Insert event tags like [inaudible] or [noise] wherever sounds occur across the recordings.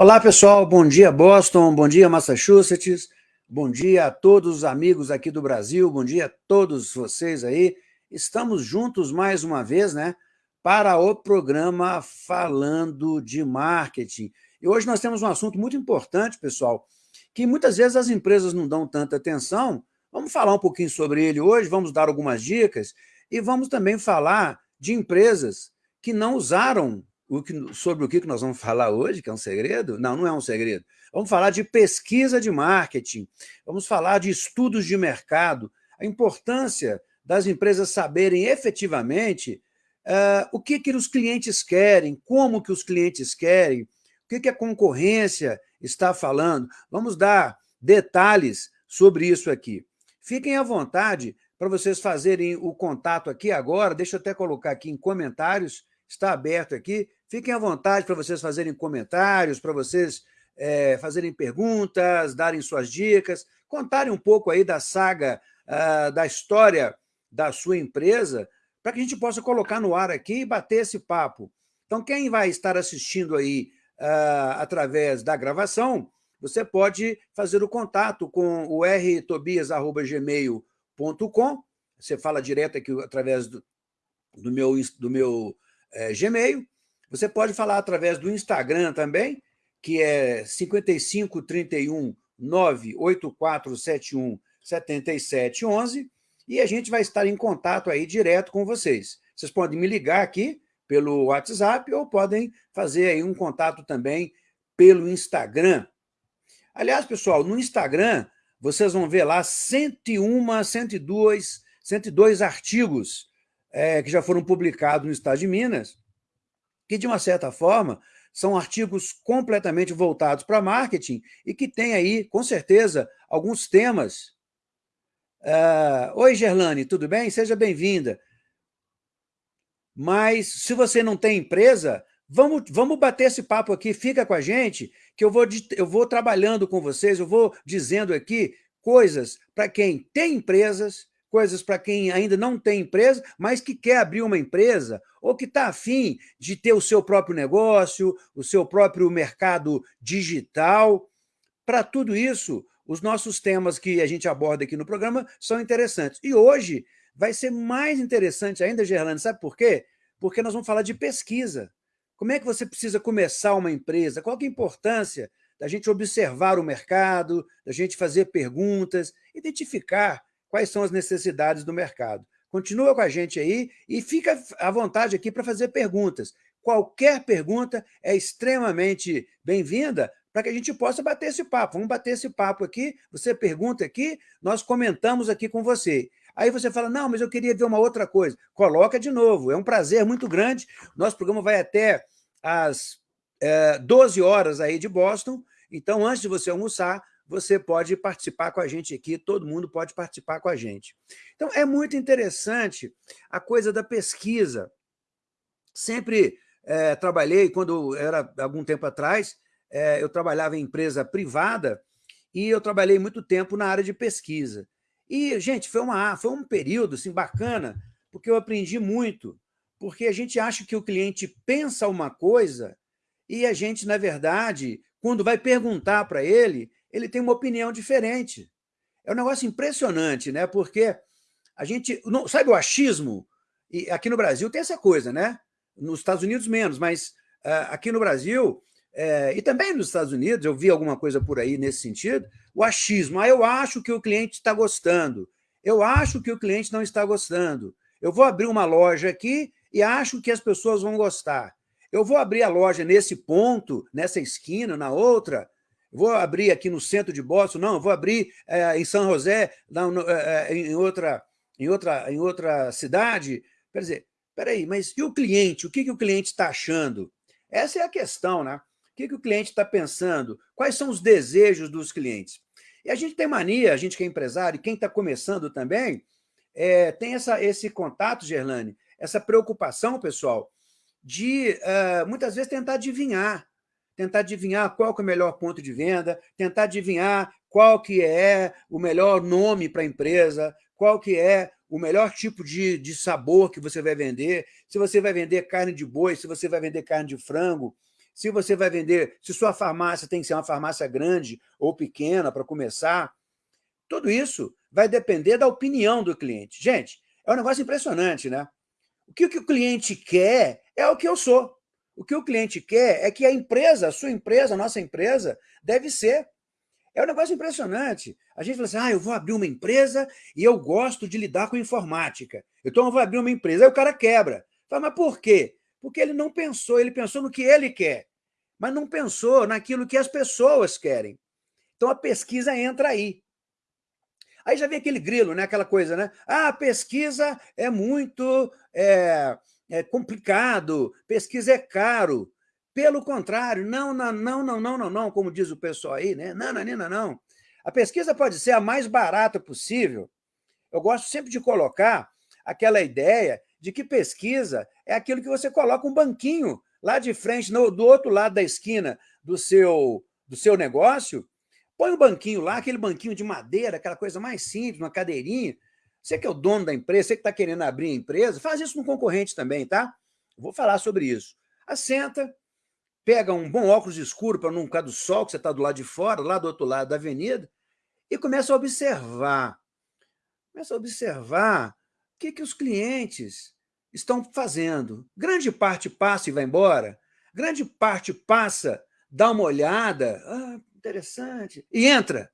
Olá, pessoal. Bom dia, Boston. Bom dia, Massachusetts. Bom dia a todos os amigos aqui do Brasil. Bom dia a todos vocês aí. Estamos juntos mais uma vez, né? Para o programa Falando de Marketing. E hoje nós temos um assunto muito importante, pessoal, que muitas vezes as empresas não dão tanta atenção. Vamos falar um pouquinho sobre ele hoje, vamos dar algumas dicas e vamos também falar de empresas que não usaram o que, sobre o que nós vamos falar hoje, que é um segredo? Não, não é um segredo. Vamos falar de pesquisa de marketing, vamos falar de estudos de mercado, a importância das empresas saberem efetivamente uh, o que, que os clientes querem, como que os clientes querem, o que, que a concorrência está falando. Vamos dar detalhes sobre isso aqui. Fiquem à vontade para vocês fazerem o contato aqui agora, deixa eu até colocar aqui em comentários, está aberto aqui, Fiquem à vontade para vocês fazerem comentários, para vocês é, fazerem perguntas, darem suas dicas, contarem um pouco aí da saga, uh, da história da sua empresa, para que a gente possa colocar no ar aqui e bater esse papo. Então, quem vai estar assistindo aí uh, através da gravação, você pode fazer o contato com o rtobias.gmail.com, você fala direto aqui através do, do meu, do meu é, Gmail, você pode falar através do Instagram também, que é 5531 98471 7711, e a gente vai estar em contato aí direto com vocês. Vocês podem me ligar aqui pelo WhatsApp ou podem fazer aí um contato também pelo Instagram. Aliás, pessoal, no Instagram, vocês vão ver lá 101, 102, 102 artigos é, que já foram publicados no Estado de Minas, que, de uma certa forma, são artigos completamente voltados para marketing e que tem aí, com certeza, alguns temas. Uh, Oi, Gerlane, tudo bem? Seja bem-vinda. Mas, se você não tem empresa, vamos, vamos bater esse papo aqui, fica com a gente, que eu vou, eu vou trabalhando com vocês, eu vou dizendo aqui coisas para quem tem empresas, coisas para quem ainda não tem empresa, mas que quer abrir uma empresa ou que está afim de ter o seu próprio negócio, o seu próprio mercado digital. Para tudo isso, os nossos temas que a gente aborda aqui no programa são interessantes. E hoje vai ser mais interessante ainda, Gerlane, sabe por quê? Porque nós vamos falar de pesquisa. Como é que você precisa começar uma empresa? Qual é a importância da gente observar o mercado, da gente fazer perguntas, identificar quais são as necessidades do mercado. Continua com a gente aí e fica à vontade aqui para fazer perguntas. Qualquer pergunta é extremamente bem-vinda para que a gente possa bater esse papo. Vamos bater esse papo aqui, você pergunta aqui, nós comentamos aqui com você. Aí você fala, não, mas eu queria ver uma outra coisa. Coloca de novo, é um prazer muito grande. Nosso programa vai até às é, eh, 12 horas aí de Boston, então antes de você almoçar, você pode participar com a gente aqui, todo mundo pode participar com a gente. Então, é muito interessante a coisa da pesquisa. Sempre é, trabalhei, quando era algum tempo atrás, é, eu trabalhava em empresa privada e eu trabalhei muito tempo na área de pesquisa. E, gente, foi, uma, foi um período assim, bacana, porque eu aprendi muito, porque a gente acha que o cliente pensa uma coisa e a gente, na verdade, quando vai perguntar para ele, ele tem uma opinião diferente. É um negócio impressionante, né? Porque a gente... Não, sabe o achismo? E aqui no Brasil tem essa coisa, né? Nos Estados Unidos menos, mas uh, aqui no Brasil, uh, e também nos Estados Unidos, eu vi alguma coisa por aí nesse sentido, o achismo. Ah, eu acho que o cliente está gostando. Eu acho que o cliente não está gostando. Eu vou abrir uma loja aqui e acho que as pessoas vão gostar. Eu vou abrir a loja nesse ponto, nessa esquina, na outra, vou abrir aqui no centro de Boston, não, vou abrir é, em São José, no, é, em, outra, em, outra, em outra cidade. Quer dizer, peraí, mas e o cliente? O que, que o cliente está achando? Essa é a questão, né? O que, que o cliente está pensando? Quais são os desejos dos clientes? E a gente tem mania, a gente que é empresário, e quem está começando também, é, tem essa, esse contato, Gerlane, essa preocupação, pessoal, de uh, muitas vezes tentar adivinhar tentar adivinhar qual que é o melhor ponto de venda, tentar adivinhar qual que é o melhor nome para a empresa, qual que é o melhor tipo de, de sabor que você vai vender, se você vai vender carne de boi, se você vai vender carne de frango, se você vai vender, se sua farmácia tem que ser uma farmácia grande ou pequena para começar. Tudo isso vai depender da opinião do cliente. Gente, é um negócio impressionante, né? O que o cliente quer é o que eu sou. O que o cliente quer é que a empresa, a sua empresa, a nossa empresa, deve ser. É um negócio impressionante. A gente fala assim, ah, eu vou abrir uma empresa e eu gosto de lidar com informática. Então eu vou abrir uma empresa. Aí o cara quebra. Fala, mas por quê? Porque ele não pensou, ele pensou no que ele quer, mas não pensou naquilo que as pessoas querem. Então a pesquisa entra aí. Aí já vem aquele grilo, né? aquela coisa, né? Ah, pesquisa é muito é, é complicado, pesquisa é caro. Pelo contrário, não, não, não, não, não, não, não, como diz o pessoal aí, né? Não, não, não, não. A pesquisa pode ser a mais barata possível. Eu gosto sempre de colocar aquela ideia de que pesquisa é aquilo que você coloca um banquinho lá de frente, no, do outro lado da esquina do seu, do seu negócio, põe um banquinho lá, aquele banquinho de madeira, aquela coisa mais simples, uma cadeirinha. Você que é o dono da empresa, você que está querendo abrir a empresa, faz isso no concorrente também, tá? vou falar sobre isso. Assenta, pega um bom óculos escuro para não ficar do sol, que você está do lado de fora, lá do outro lado da avenida, e começa a observar. Começa a observar o que, que os clientes estão fazendo. Grande parte passa e vai embora, grande parte passa, dá uma olhada, ah, interessante, e entra.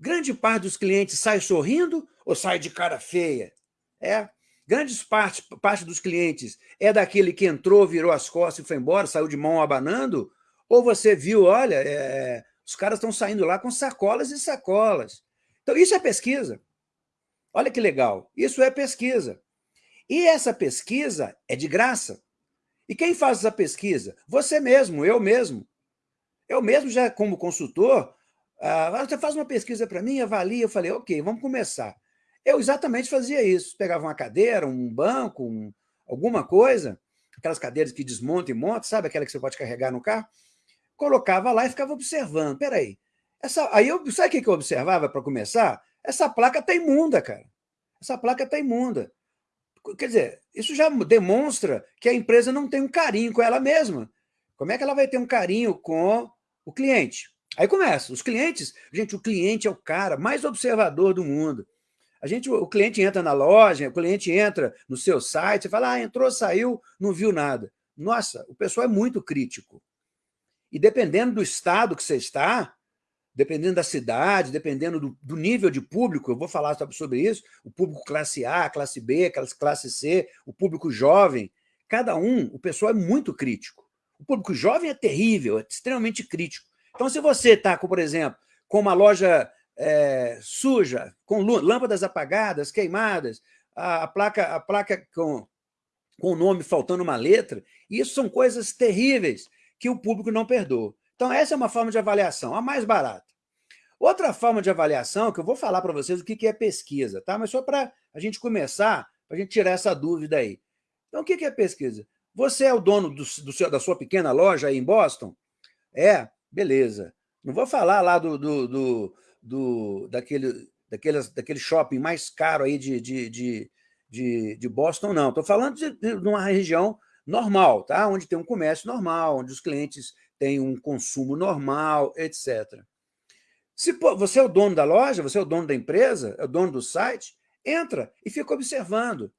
Grande parte dos clientes sai sorrindo ou sai de cara feia? É. Grande parte, parte dos clientes é daquele que entrou, virou as costas e foi embora, saiu de mão abanando? Ou você viu, olha, é, os caras estão saindo lá com sacolas e sacolas. Então, isso é pesquisa. Olha que legal. Isso é pesquisa. E essa pesquisa é de graça. E quem faz essa pesquisa? Você mesmo, eu mesmo. Eu mesmo, já como consultor, ah, você faz uma pesquisa para mim, avalia. Eu falei, ok, vamos começar. Eu exatamente fazia isso. Pegava uma cadeira, um banco, um, alguma coisa, aquelas cadeiras que desmontam e montam, sabe aquela que você pode carregar no carro? Colocava lá e ficava observando. Peraí, essa, aí eu, sabe o que eu observava para começar? Essa placa está imunda, cara. Essa placa está imunda. Quer dizer, isso já demonstra que a empresa não tem um carinho com ela mesma. Como é que ela vai ter um carinho com o cliente? Aí começa, os clientes, gente, o cliente é o cara mais observador do mundo. A gente, o cliente entra na loja, o cliente entra no seu site, e fala, ah, entrou, saiu, não viu nada. Nossa, o pessoal é muito crítico. E dependendo do estado que você está, dependendo da cidade, dependendo do, do, nível de público, eu vou falar sobre isso, o público classe A, classe B, classe C, o público jovem, cada um, o pessoal é muito crítico. O público jovem é terrível, é extremamente crítico. Então, se você está, por exemplo, com uma loja é, suja, com lâmpadas apagadas, queimadas, a, a placa, a placa com, com o nome faltando uma letra, isso são coisas terríveis que o público não perdoa. Então, essa é uma forma de avaliação, a mais barata. Outra forma de avaliação, que eu vou falar para vocês o que é pesquisa, tá? mas só para a gente começar, para a gente tirar essa dúvida aí. Então, o que é pesquisa? Você é o dono do, do seu, da sua pequena loja aí em Boston? É, beleza. Não vou falar lá do, do, do, do daquele, daqueles, daquele shopping mais caro aí de, de, de, de, de Boston, não. Estou falando de, de uma região normal, tá? onde tem um comércio normal, onde os clientes têm um consumo normal, etc. Se você é o dono da loja, você é o dono da empresa, é o dono do site, entra e fica observando.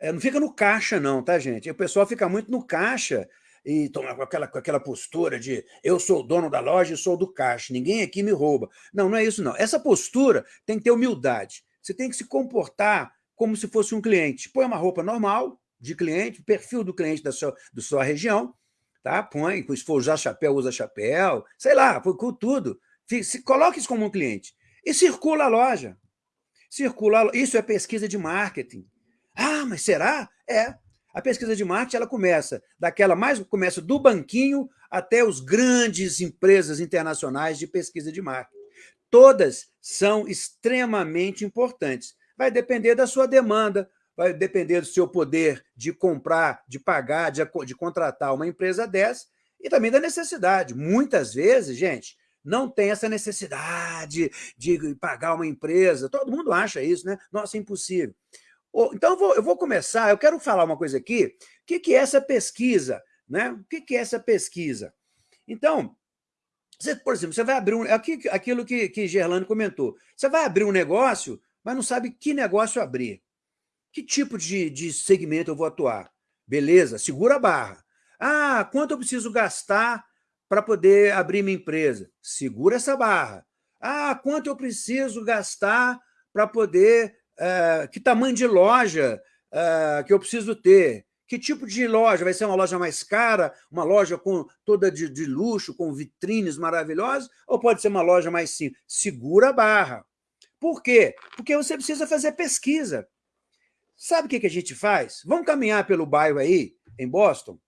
É, não fica no caixa, não, tá, gente? O pessoal fica muito no caixa e toma com aquela, com aquela postura de eu sou o dono da loja e sou do caixa, ninguém aqui me rouba. Não, não é isso, não. Essa postura tem que ter humildade. Você tem que se comportar como se fosse um cliente. Põe uma roupa normal de cliente, perfil do cliente da sua, da sua região, tá? Põe, se for usar chapéu, usa chapéu, sei lá, com tudo. Se, coloque isso como um cliente. E circula a loja. Circula, isso é pesquisa de marketing. Ah, mas será? É. A pesquisa de marketing ela começa daquela mais começa do banquinho até os grandes empresas internacionais de pesquisa de marketing. Todas são extremamente importantes. Vai depender da sua demanda, vai depender do seu poder de comprar, de pagar, de, de contratar uma empresa dessa e também da necessidade. Muitas vezes, gente, não tem essa necessidade de pagar uma empresa. Todo mundo acha isso, né? Nossa, é impossível. Então, eu vou, eu vou começar, eu quero falar uma coisa aqui. O que, que é essa pesquisa Né? O que é essa pesquisa? Então, você, por exemplo, você vai abrir um. Aquilo que, que Gerlane comentou. Você vai abrir um negócio, mas não sabe que negócio abrir. Que tipo de, de segmento eu vou atuar? Beleza, segura a barra. Ah, quanto eu preciso gastar para poder abrir minha empresa? Segura essa barra. Ah, quanto eu preciso gastar para poder... Uh, que tamanho de loja uh, que eu preciso ter? Que tipo de loja? Vai ser uma loja mais cara, uma loja com toda de, de luxo, com vitrines maravilhosas, ou pode ser uma loja mais simples? Segura a barra. Por quê? Porque você precisa fazer pesquisa. Sabe o que, que a gente faz? Vamos caminhar pelo bairro aí, em Boston,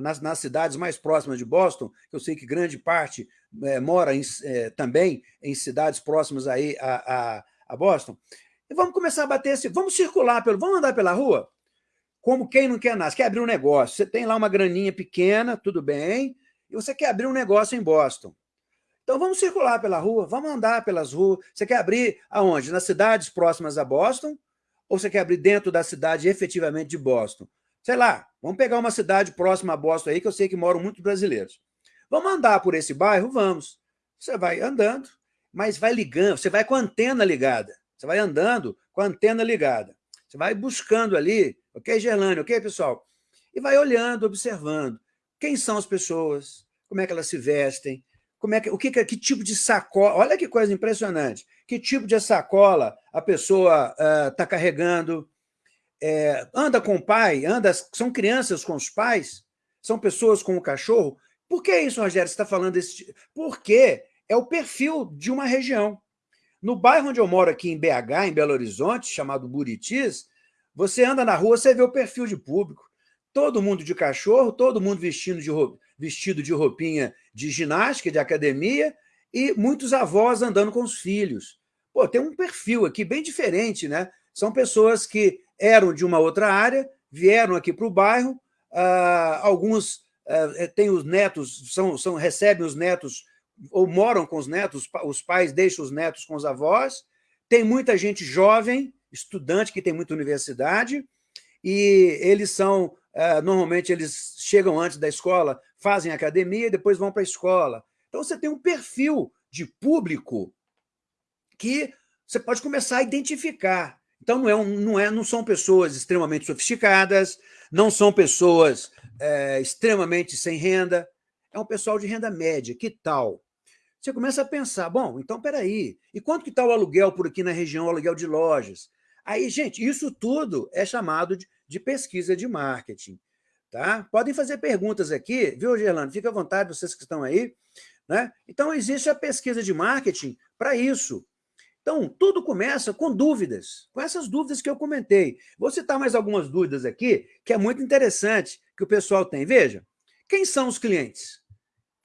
nas, nas cidades mais próximas de Boston, eu sei que grande parte é, mora em, é, também em cidades próximas aí a, a, a, Boston, e vamos começar a bater esse... Vamos circular, pelo, vamos andar pela rua? Como quem não quer nada, você quer abrir um negócio, você tem lá uma graninha pequena, tudo bem, e você quer abrir um negócio em Boston. Então vamos circular pela rua, vamos andar pelas ruas. Você quer abrir aonde? Nas cidades próximas a Boston ou você quer abrir dentro da cidade efetivamente de Boston? Sei lá, vamos pegar uma cidade próxima a Boston aí, que eu sei que moram muitos brasileiros. Vamos andar por esse bairro? Vamos. Você vai andando, mas vai ligando, você vai com a antena ligada. Você vai andando com a antena ligada. Você vai buscando ali, ok, Gerlane, ok, pessoal? E vai olhando, observando. Quem são as pessoas? Como é que elas se vestem? Como é que, o que, que tipo de sacola? Olha que coisa impressionante que tipo de sacola a pessoa está uh, carregando, é, anda com o pai, anda, são crianças com os pais, são pessoas com o cachorro. Por que isso, Rogério, você está falando desse Porque é o perfil de uma região. No bairro onde eu moro aqui em BH, em Belo Horizonte, chamado Buritis, você anda na rua, você vê o perfil de público. Todo mundo de cachorro, todo mundo vestido de, vestido de roupinha de ginástica, de academia, e muitos avós andando com os filhos. Pô, tem um perfil aqui bem diferente, né? São pessoas que eram de uma outra área, vieram aqui para o bairro, ah, alguns ah, têm os netos, são, são, recebem os netos ou moram com os netos, os pais deixam os netos com os avós, tem muita gente jovem, estudante que tem muita universidade, e eles são, ah, normalmente eles chegam antes da escola, fazem academia e depois vão para a escola. Então, você tem um perfil de público que você pode começar a identificar. Então, não, é um, não, é, não são pessoas extremamente sofisticadas, não são pessoas é, extremamente sem renda, é um pessoal de renda média. Que tal? Você começa a pensar, bom, então, peraí, e quanto que está o aluguel por aqui na região, o aluguel de lojas? Aí, gente, isso tudo é chamado de, de pesquisa de marketing. Tá? Podem fazer perguntas aqui, viu, Gerlando? Fica à vontade, vocês que estão aí. Né? Então, existe a pesquisa de marketing para isso. Então, tudo começa com dúvidas, com essas dúvidas que eu comentei. Vou citar mais algumas dúvidas aqui, que é muito interessante, que o pessoal tem. Veja, quem são os clientes?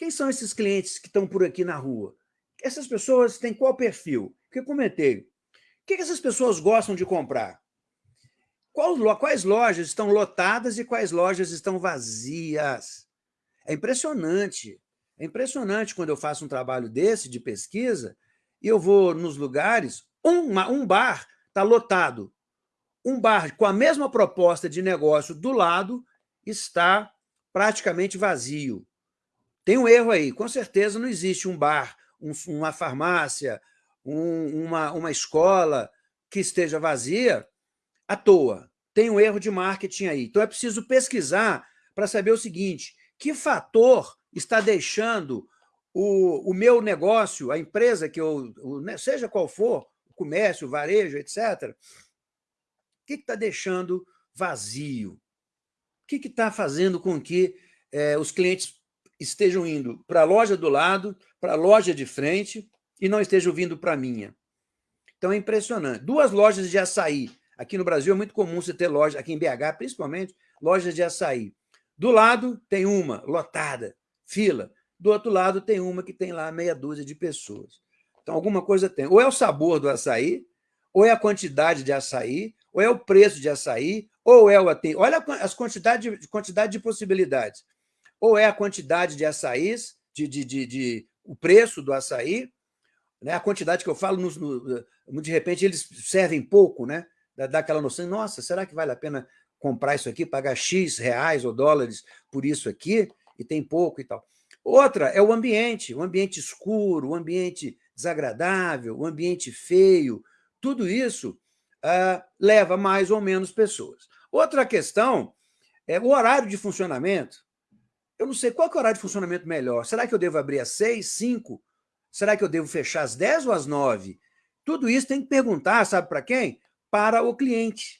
Quem são esses clientes que estão por aqui na rua? Essas pessoas têm qual perfil? Que eu comentei. O que essas pessoas gostam de comprar? quais lojas estão lotadas e quais lojas estão vazias? É impressionante. É impressionante quando eu faço um trabalho desse, de pesquisa, e eu vou nos lugares, um, um bar está lotado. Um bar com a mesma proposta de negócio do lado está praticamente vazio. Tem um erro aí, com certeza não existe um bar, um, uma farmácia, um, uma, uma escola que esteja vazia à toa. Tem um erro de marketing aí. Então é preciso pesquisar para saber o seguinte, que fator está deixando o, o meu negócio, a empresa que eu, o, né, seja qual for, comércio, varejo, etc., o que está deixando vazio? O que está fazendo com que é, os clientes estejam indo para a loja do lado, para a loja de frente, e não estejam vindo para a minha? Então é impressionante. Duas lojas de açaí. Aqui no Brasil é muito comum você ter loja, aqui em BH principalmente, lojas de açaí. Do lado tem uma, lotada, fila. Do outro lado tem uma que tem lá meia dúzia de pessoas. Então, alguma coisa tem. Ou é o sabor do açaí, ou é a quantidade de açaí, ou é o preço de açaí, ou é o... Olha as quantidade, quantidade de possibilidades. Ou é a quantidade de açaís, de, de, de, de o preço do açaí, né? a quantidade que eu falo, no, de repente eles servem pouco, né? dá aquela noção, nossa, será que vale a pena comprar isso aqui, pagar X reais ou dólares por isso aqui, e tem pouco e tal. Outra é o ambiente, o ambiente escuro, o ambiente desagradável, o ambiente feio, tudo isso uh, leva mais ou menos pessoas. Outra questão é o horário de funcionamento. Eu não sei qual é o horário de funcionamento melhor. Será que eu devo abrir às seis, cinco? Será que eu devo fechar às dez ou às nove? Tudo isso tem que perguntar, sabe para quem? Para o cliente.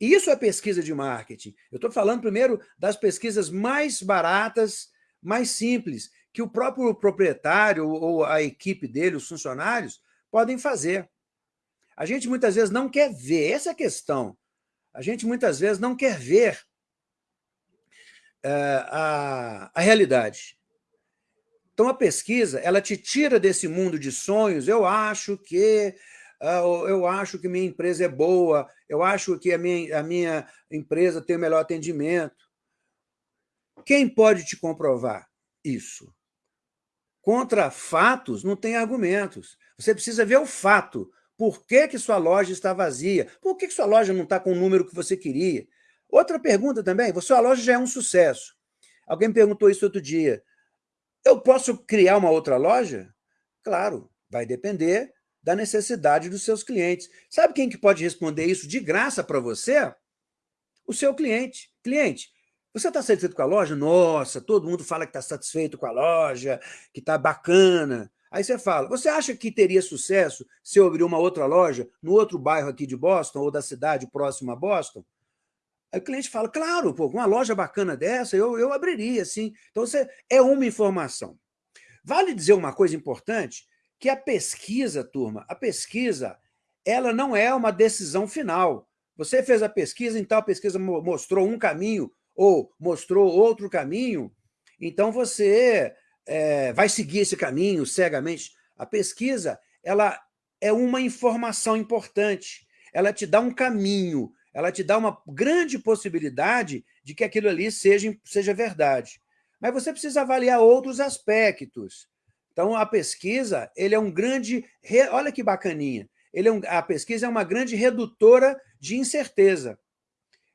Isso é pesquisa de marketing. Eu estou falando primeiro das pesquisas mais baratas, mais simples, que o próprio proprietário ou a equipe dele, os funcionários, podem fazer. A gente muitas vezes não quer ver, essa é a questão. A gente muitas vezes não quer ver a, a realidade. Então, a pesquisa, ela te tira desse mundo de sonhos, eu acho que uh, eu acho que minha empresa é boa, eu acho que a minha, a minha empresa tem o melhor atendimento. Quem pode te comprovar isso? Contra fatos não tem argumentos. Você precisa ver o fato. Por que, que sua loja está vazia? Por que, que sua loja não está com o número que você queria? Outra pergunta também, sua loja já é um sucesso. Alguém perguntou isso outro dia. Eu posso criar uma outra loja? Claro, vai depender da necessidade dos seus clientes. Sabe quem que pode responder isso de graça para você? O seu cliente. Cliente, você está satisfeito com a loja? Nossa, todo mundo fala que está satisfeito com a loja, que está bacana. Aí você fala, você acha que teria sucesso se eu abrir uma outra loja no outro bairro aqui de Boston ou da cidade próxima a Boston? Aí o cliente fala, claro, pô, uma loja bacana dessa, eu, eu abriria, sim. Então, você é uma informação. Vale dizer uma coisa importante, que a pesquisa, turma, a pesquisa, ela não é uma decisão final. Você fez a pesquisa, então a pesquisa mostrou um caminho ou mostrou outro caminho, então você é, vai seguir esse caminho cegamente. A pesquisa ela é uma informação importante, ela te dá um caminho, ela te dá uma grande possibilidade de que aquilo ali seja, seja verdade. Mas você precisa avaliar outros aspectos. Então, a pesquisa ele é um grande... Olha que bacaninha. Ele é um, a pesquisa é uma grande redutora de incerteza.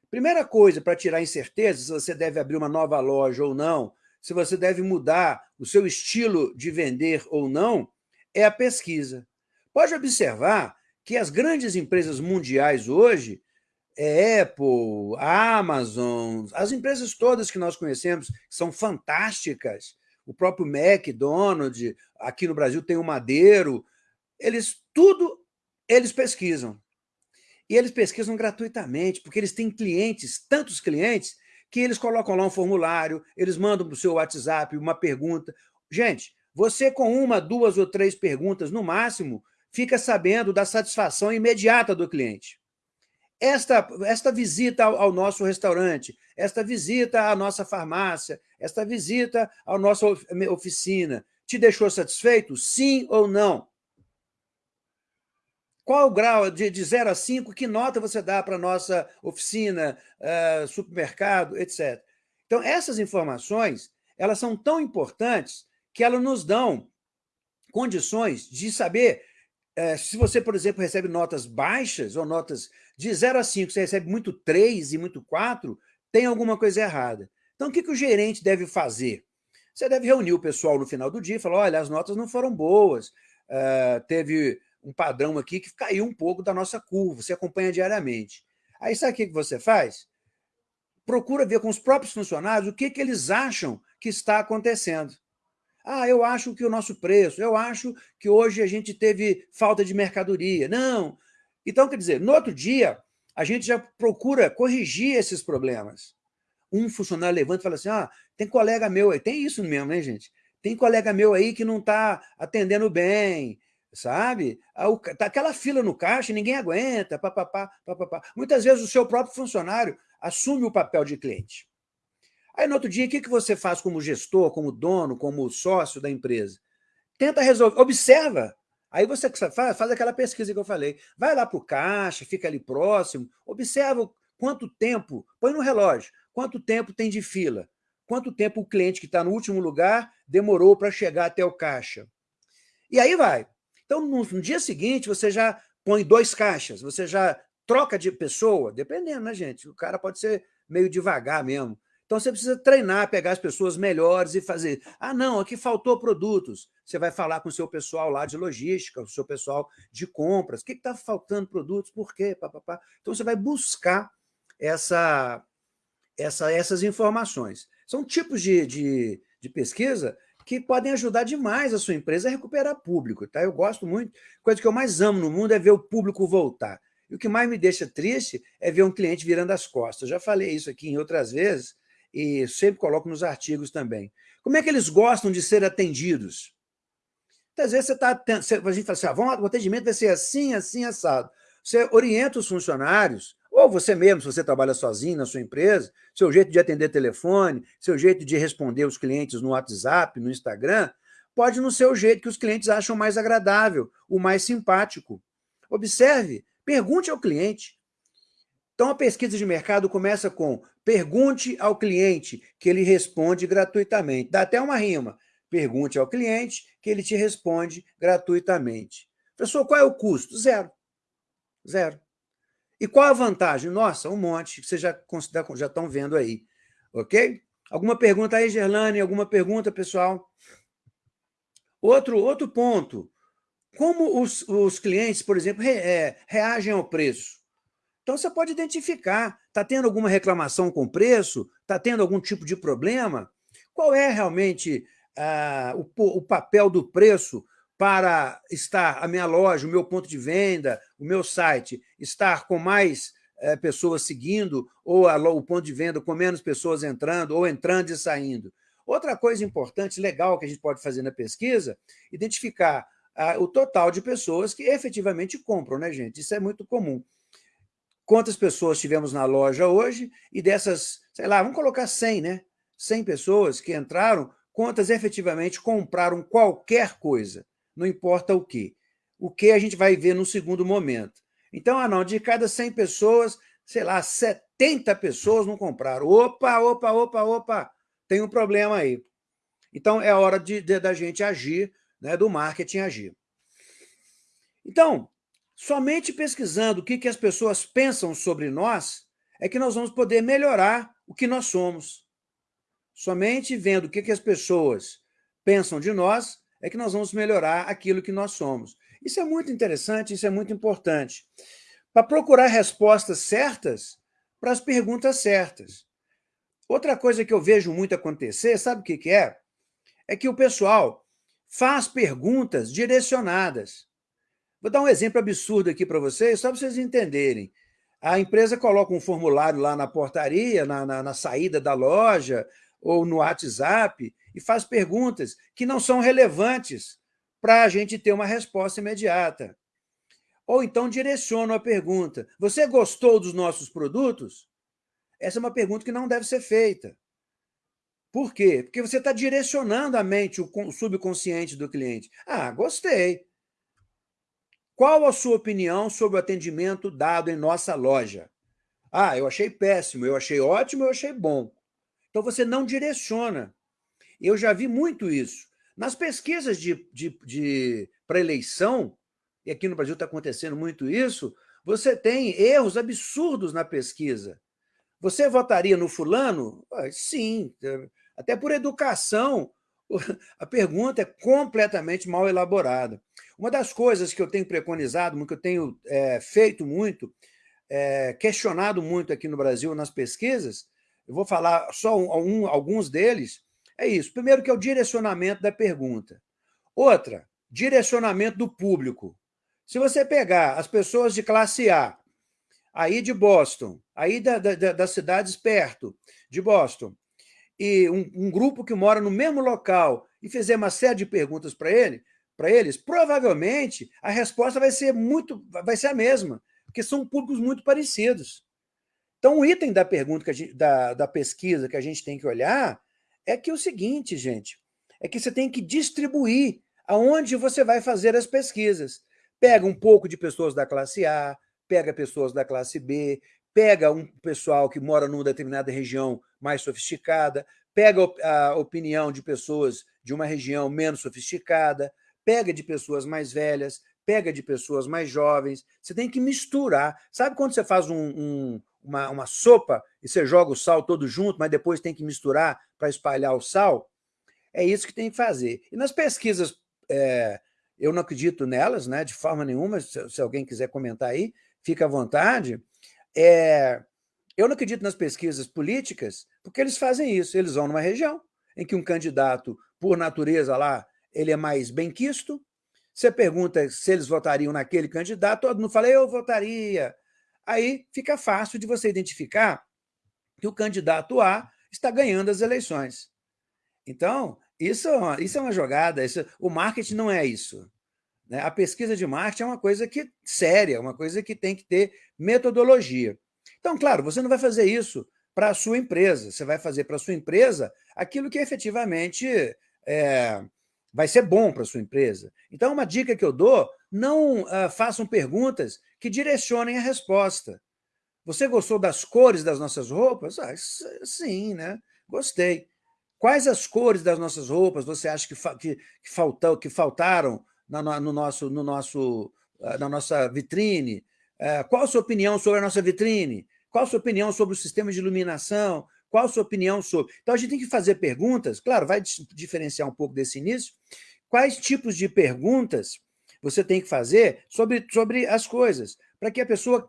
Primeira coisa para tirar incerteza, se você deve abrir uma nova loja ou não, se você deve mudar o seu estilo de vender ou não, é a pesquisa. Pode observar que as grandes empresas mundiais hoje, é Apple, Amazon, as empresas todas que nós conhecemos, são fantásticas, o próprio McDonald's, aqui no Brasil tem o Madeiro, eles tudo eles pesquisam. E eles pesquisam gratuitamente, porque eles têm clientes, tantos clientes, que eles colocam lá um formulário, eles mandam para o seu WhatsApp uma pergunta. Gente, você com uma, duas ou três perguntas no máximo, fica sabendo da satisfação imediata do cliente. Esta, esta visita ao, ao nosso restaurante, esta visita à nossa farmácia, esta visita à nossa oficina, te deixou satisfeito? Sim ou não? Qual o grau de, de 0 a 5, que nota você dá para a nossa oficina, uh, supermercado, etc. Então, essas informações elas são tão importantes que elas nos dão condições de saber uh, se você, por exemplo, recebe notas baixas ou notas de 0 a 5, você recebe muito 3 e muito 4, tem alguma coisa errada. Então, o que, que o gerente deve fazer? Você deve reunir o pessoal no final do dia e falar, olha, as notas não foram boas, uh, teve um padrão aqui que caiu um pouco da nossa curva, você acompanha diariamente. Aí sabe o que você faz? Procura ver com os próprios funcionários o que, que eles acham que está acontecendo. Ah, eu acho que o nosso preço, eu acho que hoje a gente teve falta de mercadoria. Não. Então, quer dizer, no outro dia, a gente já procura corrigir esses problemas. Um funcionário levanta e fala assim, ah, tem colega meu aí, tem isso mesmo, né, gente? Tem colega meu aí que não está atendendo bem, sabe? Tá aquela fila no caixa, ninguém aguenta, papapá, papapá. Muitas vezes o seu próprio funcionário assume o papel de cliente. Aí, no outro dia, o que você faz como gestor, como dono, como sócio da empresa? Tenta resolver, observa. Aí você faz, faz aquela pesquisa que eu falei. Vai lá para o caixa, fica ali próximo, observa quanto tempo, põe no relógio, quanto tempo tem de fila, quanto tempo o cliente que está no último lugar demorou para chegar até o caixa. E aí vai. Então, no, no dia seguinte, você já põe dois caixas, você já troca de pessoa, dependendo, né, gente? O cara pode ser meio devagar mesmo. Então, você precisa treinar, pegar as pessoas melhores e fazer. Ah, não, aqui faltou produtos. Você vai falar com o seu pessoal lá de logística, o seu pessoal de compras. O que está faltando produtos? Por quê? Pá, pá, pá. Então, você vai buscar essa, essa, essas informações. São tipos de, de, de pesquisa que podem ajudar demais a sua empresa a recuperar público. Tá? Eu gosto muito. Coisa que eu mais amo no mundo é ver o público voltar. E o que mais me deixa triste é ver um cliente virando as costas. Eu já falei isso aqui em outras vezes e sempre coloco nos artigos também. Como é que eles gostam de ser atendidos? Às vezes você está... A gente fala assim, ah, o atendimento vai ser assim, assim, assado. Você orienta os funcionários, ou você mesmo, se você trabalha sozinho na sua empresa, seu jeito de atender telefone, seu jeito de responder os clientes no WhatsApp, no Instagram, pode não ser o jeito que os clientes acham mais agradável, o mais simpático. Observe, pergunte ao cliente. Então, a pesquisa de mercado começa com pergunte ao cliente, que ele responde gratuitamente. Dá até uma rima. Pergunte ao cliente, que ele te responde gratuitamente. Professor, qual é o custo? Zero. Zero. E qual a vantagem? Nossa, um monte, que vocês já, já estão vendo aí. Ok? Alguma pergunta aí, Gerlane? Alguma pergunta, pessoal? Outro, outro ponto. Como os, os clientes, por exemplo, re, é, reagem ao preço? Então, você pode identificar. Está tendo alguma reclamação com o preço? Está tendo algum tipo de problema? Qual é realmente ah, o, o papel do preço para estar a minha loja, o meu ponto de venda, o meu site, estar com mais é, pessoas seguindo, ou a, o ponto de venda com menos pessoas entrando, ou entrando e saindo. Outra coisa importante, legal, que a gente pode fazer na pesquisa, identificar o total de pessoas que efetivamente compram, né, gente? Isso é muito comum. Quantas pessoas tivemos na loja hoje, e dessas, sei lá, vamos colocar 100, né? 100 pessoas que entraram, quantas efetivamente compraram qualquer coisa não importa o que. O que a gente vai ver no segundo momento. Então, ah não, de cada 100 pessoas, sei lá, 70 pessoas não compraram. Opa, opa, opa, opa, tem um problema aí. Então, é hora de, de da gente agir, né, do marketing agir. Então, somente pesquisando o que, que as pessoas pensam sobre nós é que nós vamos poder melhorar o que nós somos. Somente vendo o que, que as pessoas pensam de nós é que nós vamos melhorar aquilo que nós somos. Isso é muito interessante, isso é muito importante. Para procurar respostas certas para as perguntas certas. Outra coisa que eu vejo muito acontecer, sabe o que, que é? É que o pessoal faz perguntas direcionadas. Vou dar um exemplo absurdo aqui para vocês, só para vocês entenderem. A empresa coloca um formulário lá na portaria, na, na, na saída da loja, ou no WhatsApp, e faz perguntas que não são relevantes para a gente ter uma resposta imediata. Ou então direciona a pergunta, você gostou dos nossos produtos? Essa é uma pergunta que não deve ser feita. Por quê? Porque você está direcionando a mente, o subconsciente do cliente. Ah, gostei. Qual a sua opinião sobre o atendimento dado em nossa loja? Ah, eu achei péssimo, eu achei ótimo, eu achei bom. Então, você não direciona. Eu já vi muito isso. Nas pesquisas de, de, de para eleição, e aqui no Brasil está acontecendo muito isso, você tem erros absurdos na pesquisa. Você votaria no fulano? Ah, sim, até por educação, [laughs] a pergunta é completamente mal elaborada. Uma das coisas que eu tenho preconizado, que eu tenho é, feito muito, é, questionado muito aqui no Brasil nas pesquisas, eu vou falar só um, alguns deles, é isso. Primeiro que é o direcionamento da pergunta. Outra, direcionamento do público. Se você pegar as pessoas de classe A, aí de Boston, aí da, da, das cidades perto de Boston, e um, um, grupo que mora no mesmo local e fizer uma série de perguntas para ele, para eles, provavelmente a resposta vai ser muito, vai ser a mesma, porque são públicos muito parecidos. Então, o item da pergunta, gente, da, da pesquisa que a gente tem que olhar é que o seguinte, gente, é que você tem que distribuir aonde você vai fazer as pesquisas. Pega um pouco de pessoas da classe A, pega pessoas da classe B, pega um pessoal que mora numa determinada região mais sofisticada, pega a opinião de pessoas de uma região menos sofisticada, pega de pessoas mais velhas, pega de pessoas mais jovens, você tem que misturar. Sabe quando você faz um, um, uma, uma sopa e você joga o sal todo junto, mas depois tem que misturar para espalhar o sal? É isso que tem que fazer. E nas pesquisas, é, eu não acredito nelas, né, de forma nenhuma, se, se alguém quiser comentar aí, fica à vontade. É, eu não acredito nas pesquisas políticas, porque eles fazem isso, eles vão numa região em que um candidato, por natureza lá, ele é mais benquisto, você pergunta se eles votariam naquele candidato, todo mundo fala, eu votaria. Aí fica fácil de você identificar que o candidato A está ganhando as eleições. Então, isso, é isso é uma jogada, isso, o marketing não é isso. Né? A pesquisa de marketing é uma coisa que séria, uma coisa que tem que ter metodologia. Então, claro, você não vai fazer isso para a sua empresa, você vai fazer para a sua empresa aquilo que efetivamente é, vai ser bom para a sua empresa. Então, uma dica que eu dou, não uh, façam perguntas que direcionem a resposta. Você gostou das cores das nossas roupas? Ah, sim, né? Gostei. Quais as cores das nossas roupas você acha que, fa que, que, faltou, que faltaram na, no nosso, no nosso, uh, na nossa vitrine? Uh, qual a sua opinião sobre a nossa vitrine? Qual a sua opinião sobre o sistema de iluminação? Qual a sua opinião sobre... Então, a gente tem que fazer perguntas, claro, vai diferenciar um pouco desse início, quais tipos de perguntas você tem que fazer sobre, sobre as coisas, para que a pessoa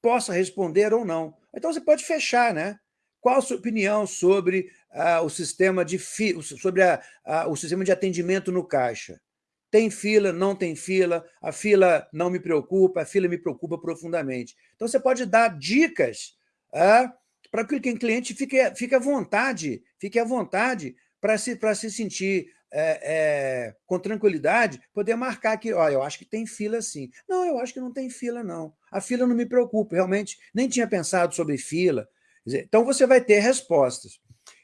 possa responder ou não. Então, você pode fechar, né? Qual a sua opinião sobre ah, o sistema de fi, sobre a, a, o sistema de atendimento no caixa? Tem fila, não tem fila, a fila não me preocupa, a fila me preocupa profundamente. Então, você pode dar dicas ah, para que o cliente fique, fique à vontade, fique à vontade para se, se sentir é, é, com tranquilidade, poder marcar que, ó, eu acho que tem fila sim. Não, eu acho que não tem fila, não. A fila não me preocupa, realmente, nem tinha pensado sobre fila. Dizer, então, você vai ter respostas.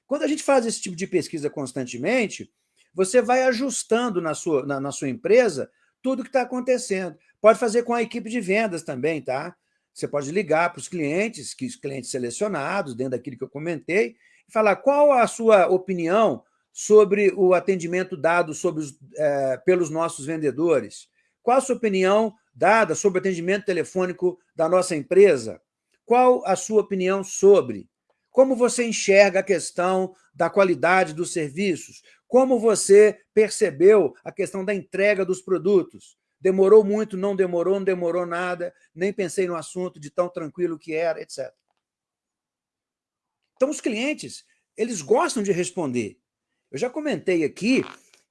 Quando a gente faz esse tipo de pesquisa constantemente, você vai ajustando na sua, na, na sua empresa tudo que está acontecendo. Pode fazer com a equipe de vendas também, tá? Você pode ligar para os clientes, que os clientes selecionados, dentro daquilo que eu comentei, e falar qual a sua opinião sobre o atendimento dado sobre os, é, pelos nossos vendedores. Qual a sua opinião dada sobre o atendimento telefônico da nossa empresa? Qual a sua opinião sobre? Como você enxerga a questão da qualidade dos serviços? Como você percebeu a questão da entrega dos produtos? Demorou muito, não demorou, não demorou nada, nem pensei no assunto de tão tranquilo que era, etc. Então, os clientes, eles gostam de responder. Eu já comentei aqui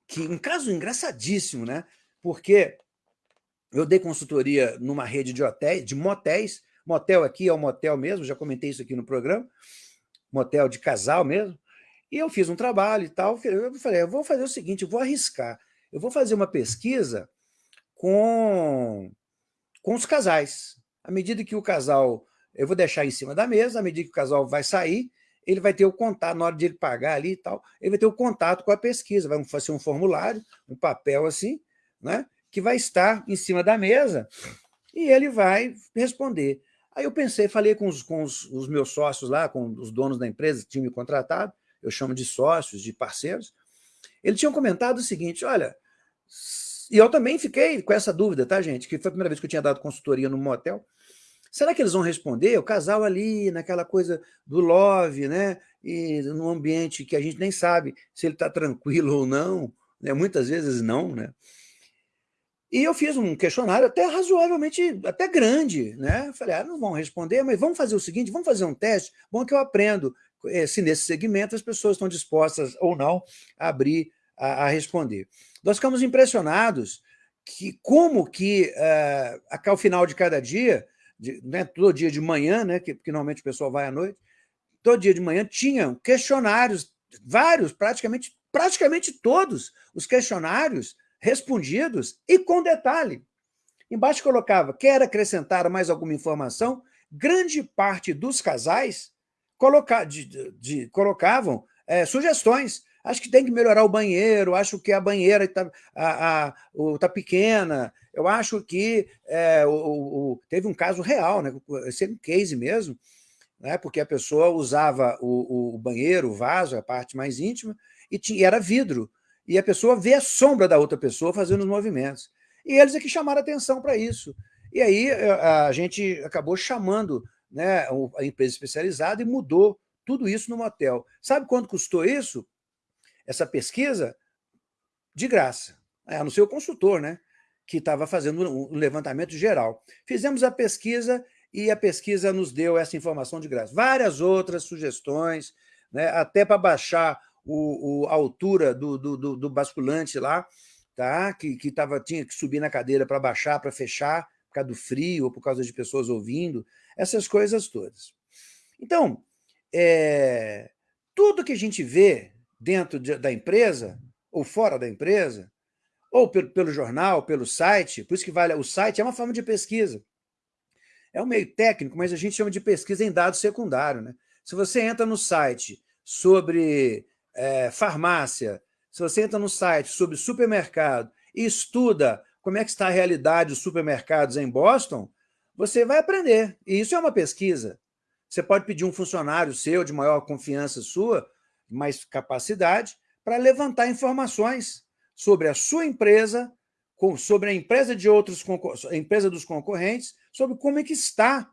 que um caso engraçadíssimo, né? Porque eu dei consultoria numa rede de hotéis, de motéis, motel aqui é o um motel mesmo, já comentei isso aqui no programa, motel de casal mesmo, e eu fiz um trabalho e tal, eu falei, eu vou fazer o seguinte, eu vou arriscar, eu vou fazer uma pesquisa com, com os casais. À medida que o casal, eu vou deixar em cima da mesa, à medida que o casal vai sair, ele vai ter o contato, na hora de ele pagar ali e tal, ele vai ter o contato com a pesquisa, vai fazer um formulário, um papel assim, né, que vai estar em cima da mesa e ele vai responder. Aí eu pensei, falei com os, com os, os meus sócios lá, com os donos da empresa que tinham me contratado, eu chamo de sócios, de parceiros, eles tinham comentado o seguinte, olha, e eu também fiquei com essa dúvida, tá, gente? Que foi a primeira vez que eu tinha dado consultoria num motel. Será que eles vão responder? O casal ali, naquela coisa do love, né? E num ambiente que a gente nem sabe se ele está tranquilo ou não, né? muitas vezes não, né? E eu fiz um questionário até razoavelmente, até grande, né? Falei, ah, não vão responder, mas vamos fazer o seguinte, vamos fazer um teste, bom que eu aprendo se nesse segmento as pessoas estão dispostas ou não a abrir, a, a responder. Nós ficamos impressionados que como que, uh, ao final de cada dia, de, né, todo dia de manhã, né, que, que normalmente o pessoal vai à noite, todo dia de manhã tinham questionários, vários, praticamente, praticamente todos os questionários respondidos e com detalhe. Embaixo colocava, quer acrescentar mais alguma informação? Grande parte dos casais coloca, de, de, colocavam é, sugestões. Acho que tem que melhorar o banheiro, acho que a banheira está a, a, tá pequena, eu acho que é, o, o, teve um caso real, né? esse um case mesmo, né? porque a pessoa usava o, o banheiro, o vaso, a parte mais íntima, e, tinha, e era vidro, e a pessoa vê a sombra da outra pessoa fazendo os movimentos. E eles é que chamaram atenção para isso. E aí a gente acabou chamando né, a empresa especializada e mudou tudo isso no motel. Sabe quanto custou isso? Essa pesquisa? De graça. A não ser o consultor, né? Que estava fazendo um levantamento geral. Fizemos a pesquisa e a pesquisa nos deu essa informação de graça. Várias outras sugestões, né, até para baixar o, o, a altura do, do, do, do basculante lá, tá? que, que tava, tinha que subir na cadeira para baixar, para fechar, por causa do frio ou por causa de pessoas ouvindo, essas coisas todas. Então, é, tudo que a gente vê dentro de, da empresa, ou fora da empresa, ou pelo, pelo jornal, pelo site, por isso que vale, o site é uma forma de pesquisa. É um meio técnico, mas a gente chama de pesquisa em dado secundário. Né? Se você entra no site sobre é, farmácia, se você entra no site sobre supermercado e estuda como é que está a realidade dos supermercados em Boston, você vai aprender. E isso é uma pesquisa. Você pode pedir um funcionário seu, de maior confiança sua, mais capacidade, para levantar informações sobre a sua empresa, sobre a empresa de outros a empresa dos concorrentes, sobre como é que está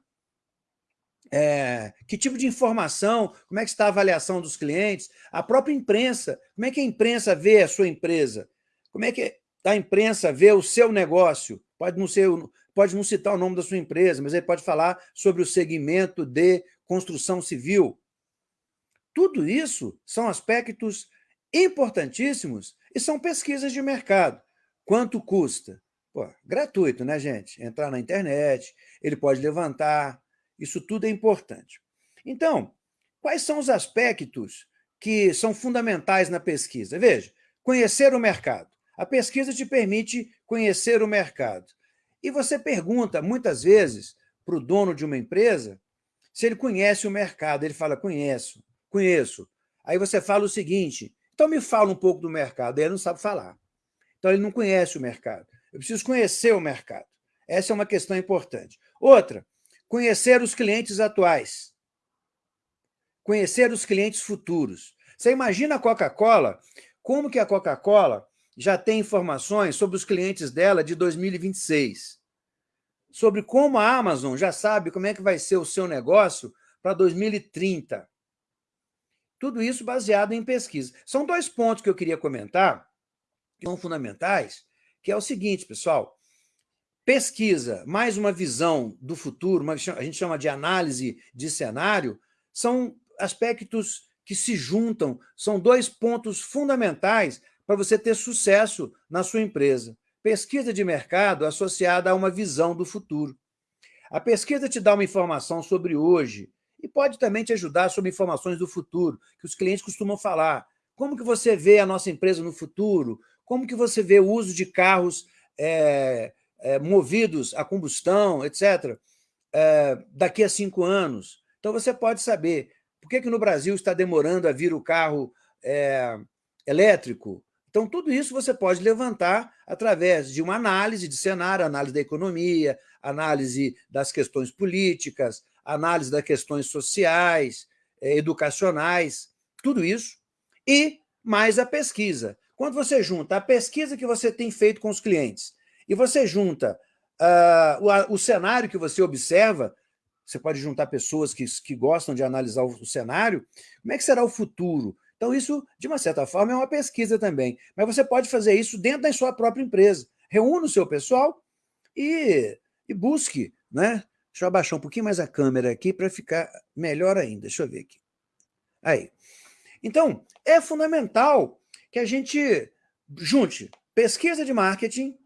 é, que tipo de informação, como é que está a avaliação dos clientes, a própria imprensa, como é que a imprensa vê a sua empresa, como é que a imprensa vê o seu negócio, pode não, ser, pode não citar o nome da sua empresa, mas ele pode falar sobre o segmento de construção civil. Tudo isso são aspectos importantíssimos e são pesquisas de mercado. Quanto custa? Pô, gratuito, né, gente? Entrar na internet, ele pode levantar, isso tudo é importante. Então, quais são os aspectos que são fundamentais na pesquisa? Veja, conhecer o mercado. A pesquisa te permite conhecer o mercado. E você pergunta, muitas vezes, para o dono de uma empresa, se ele conhece o mercado. Ele fala, conheço, conheço. Aí você fala o seguinte, então me fala um pouco do mercado. Ele não sabe falar. Então ele não conhece o mercado. Eu preciso conhecer o mercado. Essa é uma questão importante. Outra, Conhecer os clientes atuais. Conhecer os clientes futuros. Você imagina a Coca-Cola, como que a Coca-Cola já tem informações sobre os clientes dela de 2026? Sobre como a Amazon já sabe como é que vai ser o seu negócio para 2030. Tudo isso baseado em pesquisa. São dois pontos que eu queria comentar, que são fundamentais, que é o seguinte, pessoal, pesquisa mais uma visão do futuro, uma, a gente chama de análise de cenário, são aspectos que se juntam, são dois pontos fundamentais para você ter sucesso na sua empresa. Pesquisa de mercado associada a uma visão do futuro. A pesquisa te dá uma informação sobre hoje e pode também te ajudar sobre informações do futuro, que os clientes costumam falar. Como que você vê a nossa empresa no futuro? Como que você vê o uso de carros é, é, movidos a combustão, etc., é, daqui a cinco anos. Então, você pode saber por que, que no Brasil está demorando a vir o carro elétrico. Então, tudo isso você pode levantar através de uma análise de cenário, análise da economia, análise das questões políticas, análise das questões sociais, é, educacionais, tudo isso, e mais a pesquisa. Quando você junta a pesquisa que você tem feito com os clientes e você junta uh, o, o, cenário que você observa, você pode juntar pessoas que, que gostam de analisar o, o cenário, como é que será o futuro? Então, isso, de uma certa forma, é uma pesquisa também. Mas você pode fazer isso dentro da sua própria empresa. Reúna o seu pessoal e, e busque. Né? Deixa eu abaixar um pouquinho mais a câmera aqui para ficar melhor ainda. Deixa eu ver aqui. Aí. Então, é fundamental que a gente junte pesquisa de marketing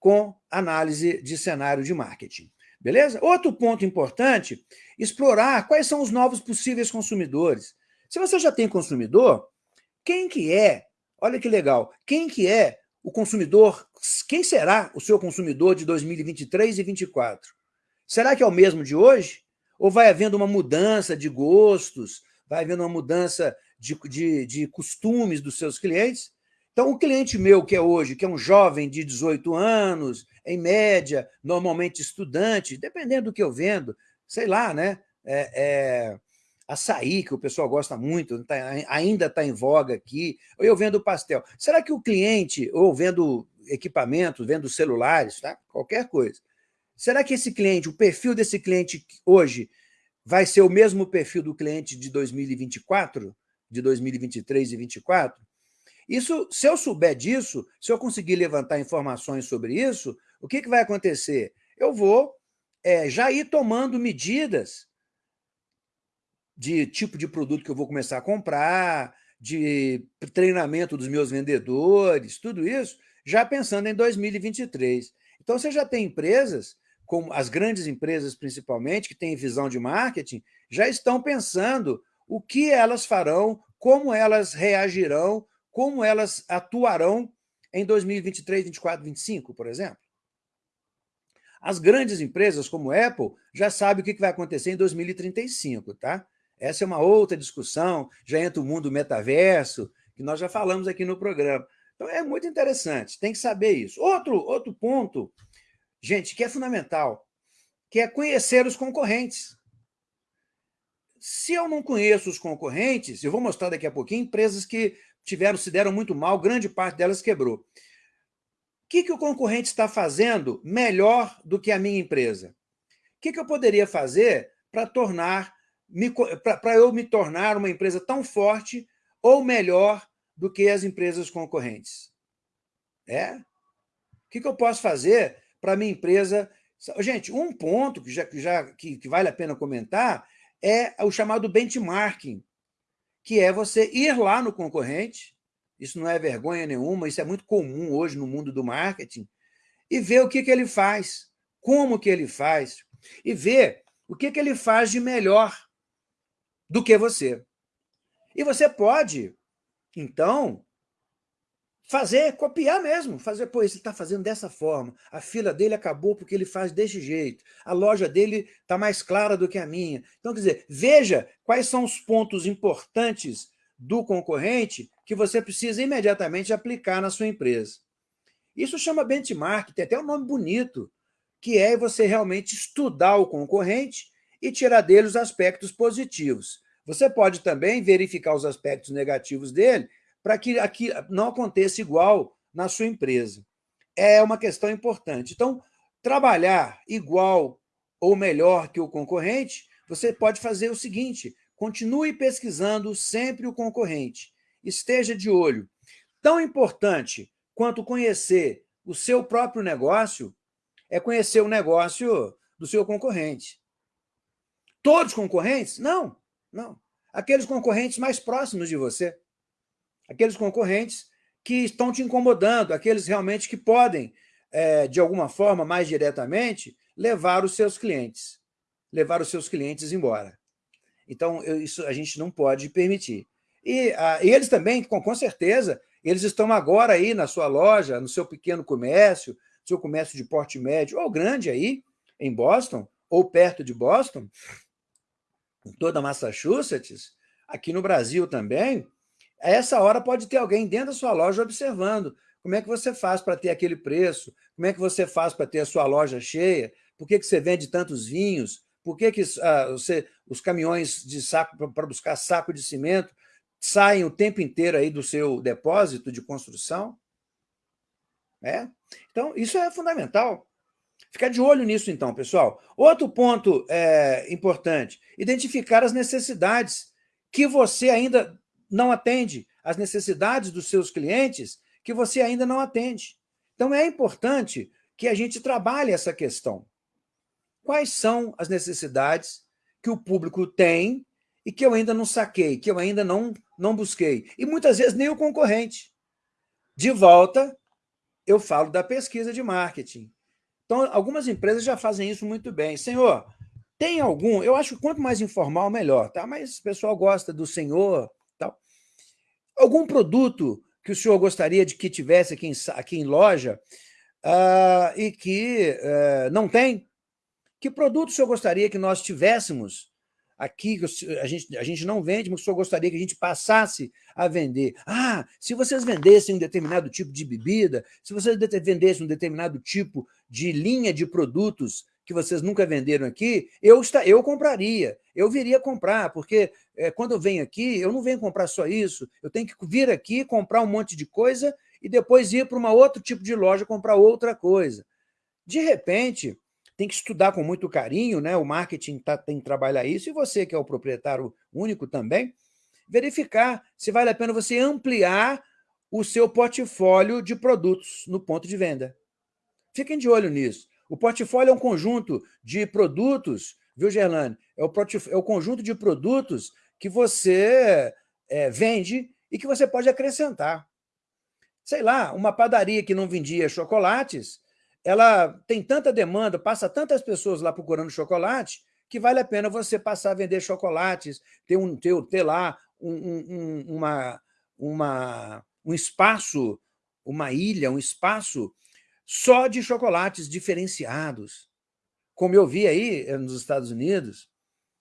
com análise de cenário de marketing. Beleza? Outro ponto importante, explorar quais são os novos possíveis consumidores. Se você já tem consumidor, quem que é, olha que legal, quem que é o consumidor, quem será o seu consumidor de 2023 e 2024? Será que é o mesmo de hoje? Ou vai havendo uma mudança de gostos, vai havendo uma mudança de, de, de costumes dos seus clientes? Então, o cliente meu que é hoje, que é um jovem de 18 anos, em média, normalmente estudante, dependendo do que eu vendo, sei lá, né? É, é, açaí, que o pessoal gosta muito, tá, ainda está em voga aqui, ou eu vendo pastel. Será que o cliente, ou vendo equipamentos, vendo celulares, tá? qualquer coisa. Será que esse cliente, o perfil desse cliente hoje, vai ser o mesmo perfil do cliente de 2024, de 2023 e 2024? Isso, se eu souber disso, se eu conseguir levantar informações sobre isso, o que, que vai acontecer? Eu vou é, já ir tomando medidas de tipo de produto que eu vou começar a comprar, de treinamento dos meus vendedores, tudo isso, já pensando em 2023. Então, você já tem empresas, como as grandes empresas principalmente, que têm visão de marketing, já estão pensando o que elas farão, como elas reagirão, como elas atuarão em 2023, 2024, 2025, por exemplo. As grandes empresas, como Apple, já sabem o que vai acontecer em 2035, tá? Essa é uma outra discussão, já entra o mundo metaverso, que nós já falamos aqui no programa. Então, é muito interessante, tem que saber isso. Outro, outro ponto, gente, que é fundamental, que é conhecer os concorrentes. Se eu não conheço os concorrentes, eu vou mostrar daqui a pouquinho empresas que tiveram, se deram muito mal, grande parte delas quebrou. O que, que o concorrente está fazendo melhor do que a minha empresa? O que, que eu poderia fazer para tornar para eu me tornar uma empresa tão forte ou melhor do que as empresas concorrentes? É? O que, que eu posso fazer para minha empresa... Gente, um ponto que, já, que, já, que, que vale a pena comentar é o chamado benchmarking, que é você ir lá no concorrente, isso não é vergonha nenhuma, isso é muito comum hoje no mundo do marketing, e ver o que, que ele faz, como que ele faz, e ver o que, que ele faz de melhor do que você. E você pode, então, fazer, copiar mesmo, fazer, pô, ele está fazendo dessa forma, a fila dele acabou porque ele faz desse jeito, a loja dele está mais clara do que a minha. Então, quer dizer, veja quais são os pontos importantes do concorrente que você precisa imediatamente aplicar na sua empresa. Isso chama benchmark, tem até um nome bonito, que é você realmente estudar o concorrente e tirar dele os aspectos positivos. Você pode também verificar os aspectos negativos dele para que aqui não aconteça igual na sua empresa. É uma questão importante. Então, trabalhar igual ou melhor que o concorrente, você pode fazer o seguinte, continue pesquisando sempre o concorrente. Esteja de olho. Tão importante quanto conhecer o seu próprio negócio é conhecer o negócio do seu concorrente. Todos concorrentes? Não, não. Aqueles concorrentes mais próximos de você. Aqueles concorrentes que estão te incomodando, aqueles realmente que podem, é, de alguma forma, mais diretamente, levar os seus clientes, levar os seus clientes embora. Então, eu, isso a gente não pode permitir. E, a, e eles também, com, com certeza, eles estão agora aí na sua loja, no seu pequeno comércio, seu comércio de porte médio ou grande aí, em Boston, ou perto de Boston, em toda Massachusetts, aqui no Brasil também, a essa hora pode ter alguém dentro da sua loja observando como é que você faz para ter aquele preço, como é que você faz para ter a sua loja cheia, por que, que você vende tantos vinhos, por que, que ah, você, os caminhões de saco para buscar saco de cimento saem o tempo inteiro aí do seu depósito de construção? É? Então, isso é fundamental. Ficar de olho nisso, então, pessoal. Outro ponto é, importante, identificar as necessidades que você ainda não atende, as necessidades dos seus clientes que você ainda não atende. Então, é importante que a gente trabalhe essa questão. Quais são as necessidades que o público tem e que eu ainda não saquei, que eu ainda não, não busquei? E muitas vezes nem o concorrente. De volta, eu falo da pesquisa de marketing. Então, algumas empresas já fazem isso muito bem. Senhor, tem algum... Eu acho que quanto mais informal, melhor, tá? Mas o pessoal gosta do senhor, tal. Algum produto que o senhor gostaria de que tivesse aqui em, aqui em loja uh, e que uh, não tem? Que produto o senhor gostaria que nós tivéssemos aqui, a gente, a gente não vende, mas o senhor gostaria que a gente passasse a vender. Ah, se vocês vendessem um determinado tipo de bebida, se vocês vendessem um determinado tipo de linha de produtos que vocês nunca venderam aqui, eu, está, eu compraria, eu viria comprar, porque é, quando eu venho aqui, eu não venho comprar só isso, eu tenho que vir aqui, comprar um monte de coisa e depois ir para um outro tipo de loja comprar outra coisa. De repente, tem que estudar com muito carinho, né? o marketing tá, tem que trabalhar isso, e você que é o proprietário único também, verificar se vale a pena você ampliar o seu portfólio de produtos no ponto de venda. Fiquem de olho nisso. O portfólio é um conjunto de produtos, viu, Gerlane? É o, é o conjunto de produtos que você é, vende e que você pode acrescentar. Sei lá, uma padaria que não vendia chocolates, ela tem tanta demanda, passa tantas pessoas lá procurando chocolate, que vale a pena você passar a vender chocolates, ter, um, ter, ter lá um, um, uma, uma, um espaço, uma ilha, um espaço só de chocolates diferenciados. Como eu vi aí eh, nos Estados Unidos,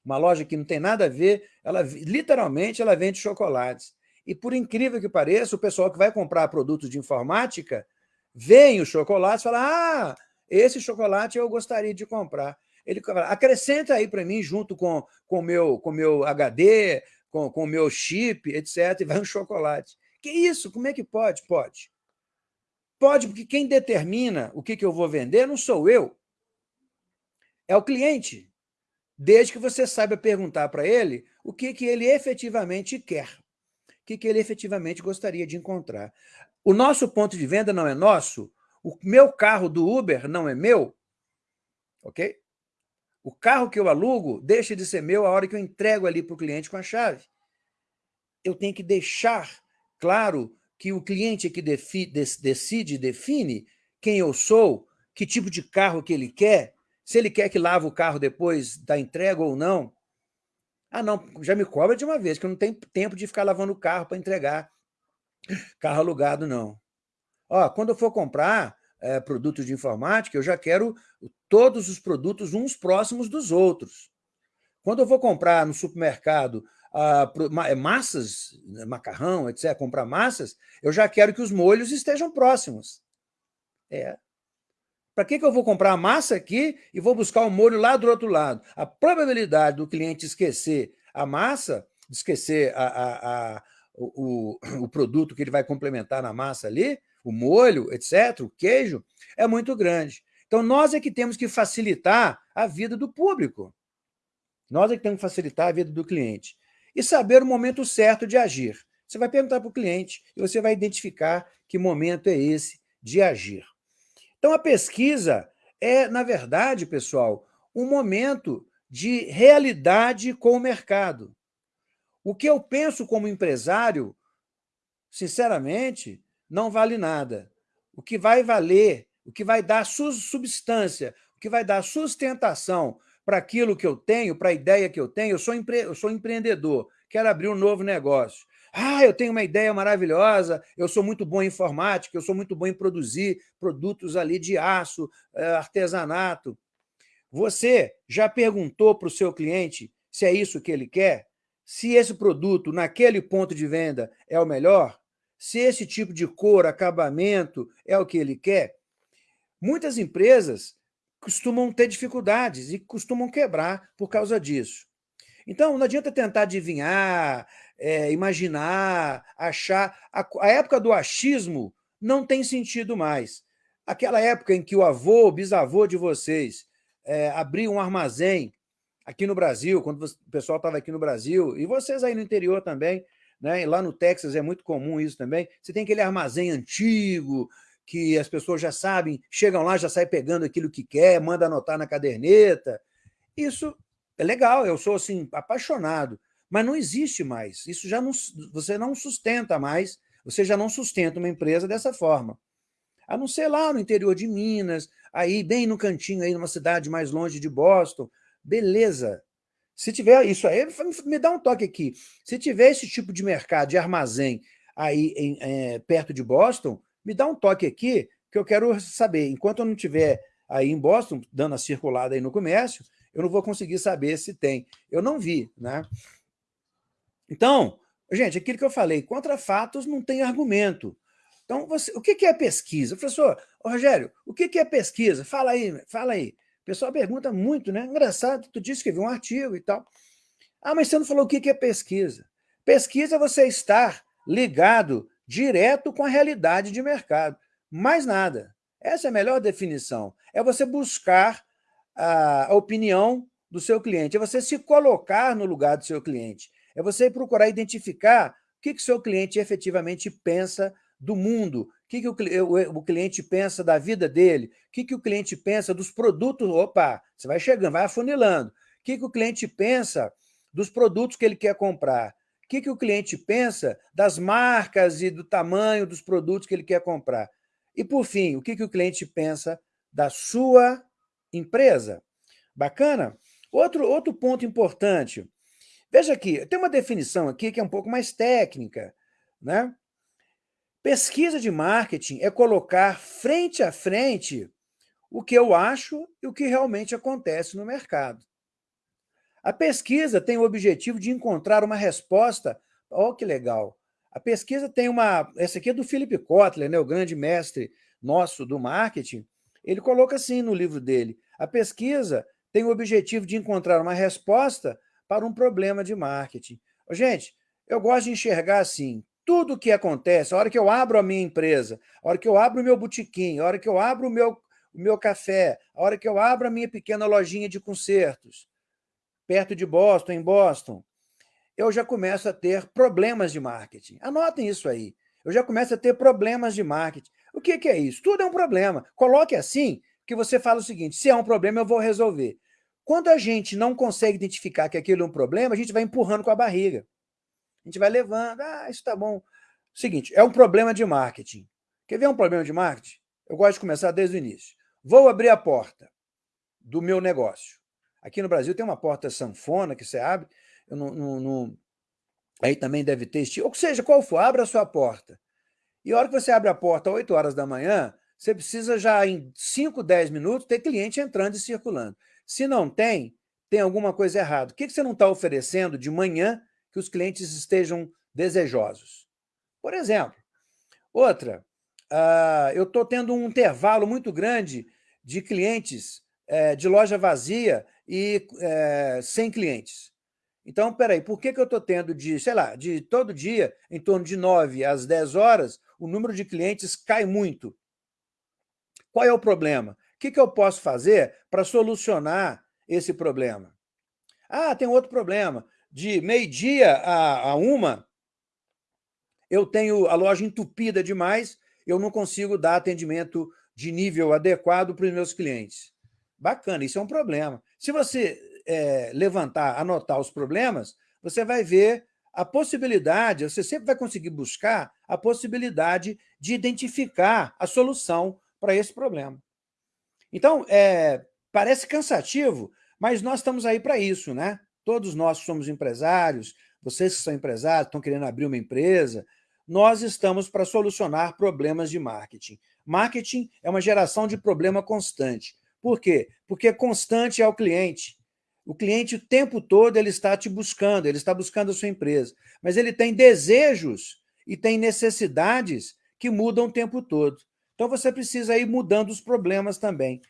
uma loja que não tem nada a ver, ela literalmente ela vende chocolates. E por incrível que pareça, o pessoal que vai comprar produtos de informática vem o chocolate e fala, ah, esse chocolate eu gostaria de comprar. Ele fala, acrescenta aí para mim, junto com o com meu, com meu HD, com o meu chip, etc., e vai um chocolate. Que isso? Como é que pode? Pode. Pode, porque quem determina o que, que eu vou vender não sou eu, é o cliente. Desde que você saiba perguntar para ele o que, que ele efetivamente quer, o que, que ele efetivamente gostaria de encontrar. O nosso ponto de venda não é nosso, o meu carro do Uber não é meu, ok? O carro que eu alugo deixa de ser meu a hora que eu entrego ali para o cliente com a chave. Eu tenho que deixar claro que o cliente é que decide, define quem eu sou, que tipo de carro que ele quer, se ele quer que lave o carro depois da entrega ou não. Ah, não, já me cobra de uma vez, que eu não tenho tempo de ficar lavando o carro para entregar carro alugado, não. Ó, quando eu for comprar é, produtos de informática, eu já quero todos os produtos uns próximos dos outros. Quando eu vou comprar no supermercado ah, massas, né, macarrão, etc., comprar massas, eu já quero que os molhos estejam próximos. É, para que, que eu vou comprar a massa aqui e vou buscar o molho lá do outro lado? A probabilidade do cliente esquecer a massa, esquecer a, a, o, [clears throat] o, produto que ele vai complementar na massa ali, o molho, etc., o queijo, é muito grande. Então, nós é que temos que facilitar a vida do público. Nós é que temos que facilitar a vida do cliente. E saber o momento certo de agir. Você vai perguntar para o cliente e você vai identificar que momento é esse de agir. Então, a pesquisa é, na verdade, pessoal, um momento de realidade com o mercado. O que eu penso como empresário, sinceramente, não vale nada. O que vai valer, o que vai dar substância, o que vai dar sustentação para aquilo que eu tenho, para a ideia que eu tenho, eu sou, empre... eu sou empreendedor, quero abrir um novo negócio. Ah, eu tenho uma ideia maravilhosa, eu sou muito bom em informática, eu sou muito bom em produzir produtos ali de aço, eh, artesanato. Você já perguntou para o seu cliente se é isso que ele quer? Se esse produto, naquele ponto de venda, é o melhor? Se esse tipo de cor, acabamento, é o que ele quer? Muitas empresas costumam ter dificuldades e costumam quebrar por causa disso. Então, não adianta tentar adivinhar, é, imaginar, achar. A, a, época do achismo não tem sentido mais. Aquela época em que o avô, o bisavô de vocês é, abriu um armazém aqui no Brasil, quando o pessoal estava aqui no Brasil, e vocês aí no interior também, né? lá no Texas é muito comum isso também, você tem aquele armazém antigo, que as pessoas já sabem, chegam lá, já saem pegando aquilo que quer, manda anotar na caderneta. Isso é legal, eu sou assim apaixonado, mas não existe mais. Isso já não, você não sustenta mais, você já não sustenta uma empresa dessa forma. A não ser lá no interior de Minas, aí bem no cantinho, aí numa cidade mais longe de Boston, beleza. Se tiver isso aí, me dá um toque aqui. Se tiver esse tipo de mercado, de armazém aí em, é, perto de Boston, me dá um toque aqui, que eu quero saber. Enquanto eu não estiver aí em Boston, dando a circulada aí no comércio, eu não vou conseguir saber se tem. Eu não vi, né? Então, gente, aquilo que eu falei, contra fatos não tem argumento. Então, você, o que é pesquisa? Professor, Rogério, o que é pesquisa? Fala aí, fala aí. O pessoal pergunta muito, né? Engraçado, tu disse que viu um artigo e tal. Ah, mas você não falou o que é pesquisa. Pesquisa é você estar ligado direto com a realidade de mercado. Mais nada. Essa é a melhor definição. É você buscar a opinião do seu cliente, é você se colocar no lugar do seu cliente, é você procurar identificar o que o seu cliente efetivamente pensa do mundo, que, que o, o, o, cliente pensa da vida dele, o que, que o cliente pensa dos produtos, opa, você vai chegando, vai afunilando, o que, que o cliente pensa dos produtos que ele quer comprar, o que, que o cliente pensa das marcas e do tamanho dos produtos que ele quer comprar. E, por fim, o que, que o cliente pensa da sua empresa. Bacana? Outro, outro ponto importante. Veja aqui, tem uma definição aqui que é um pouco mais técnica. Né? Pesquisa de marketing é colocar frente a frente o que eu acho e o que realmente acontece no mercado. A pesquisa tem o objetivo de encontrar uma resposta. Olha que legal! A pesquisa tem uma... Essa aqui é do Philip Kotler, né, o grande mestre nosso do marketing. Ele coloca assim no livro dele, a pesquisa tem o objetivo de encontrar uma resposta para um problema de marketing. Gente, eu gosto de enxergar assim, tudo que acontece, a hora que eu abro a minha empresa, a hora que eu abro o meu botequim, a hora que eu abro o meu, o meu café, a hora que eu abro a minha pequena lojinha de concertos, perto de Boston, em Boston, eu já começo a ter problemas de marketing. Anotem isso aí. Eu já começo a ter problemas de marketing. O que, que é isso? Tudo é um problema. Coloque assim, que você fala o seguinte, se é um problema, eu vou resolver. Quando a gente não consegue identificar que aquilo é um problema, a gente vai empurrando com a barriga. A gente vai levando, ah, isso tá bom. Seguinte, é um problema de marketing. Quer ver um problema de marketing? Eu gosto de começar desde o início. Vou abrir a porta do meu negócio. Aqui no Brasil tem uma porta sanfona que você abre, eu não, não, não, aí também deve ter estilo, ou seja, qual for, abra a sua porta. E a hora que você abre a porta às 8 horas da manhã, você precisa já em 5, 10 minutos ter cliente entrando e circulando. Se não tem, tem alguma coisa errada. O que você não está oferecendo de manhã que os clientes estejam desejosos? Por exemplo, outra, uh, eu estou tendo um intervalo muito grande de clientes uh, de loja vazia e uh, sem clientes. Então, peraí, por que, que eu estou tendo de, sei lá, de todo dia, em torno de 9 às 10 horas, o número de clientes cai muito? Qual é o problema? O que, que eu posso fazer para solucionar esse problema? Ah, tem outro problema. De meio-dia a, a uma, eu tenho a loja entupida demais, eu não consigo dar atendimento de nível adequado para os meus clientes. Bacana, isso é um problema. Se você é, levantar, anotar os problemas, você vai ver a possibilidade, você sempre vai conseguir buscar a possibilidade de identificar a solução para esse problema. Então, é, parece cansativo, mas nós estamos aí para isso, né? Todos nós somos empresários, vocês que são empresários, estão querendo abrir uma empresa, nós estamos para solucionar problemas de marketing. Marketing é uma geração de problema constante. Por quê? Porque constante é o cliente. O cliente o tempo todo ele está te buscando, ele está buscando a sua empresa, mas ele tem desejos e tem necessidades que mudam o tempo todo. Então você precisa ir mudando os problemas também.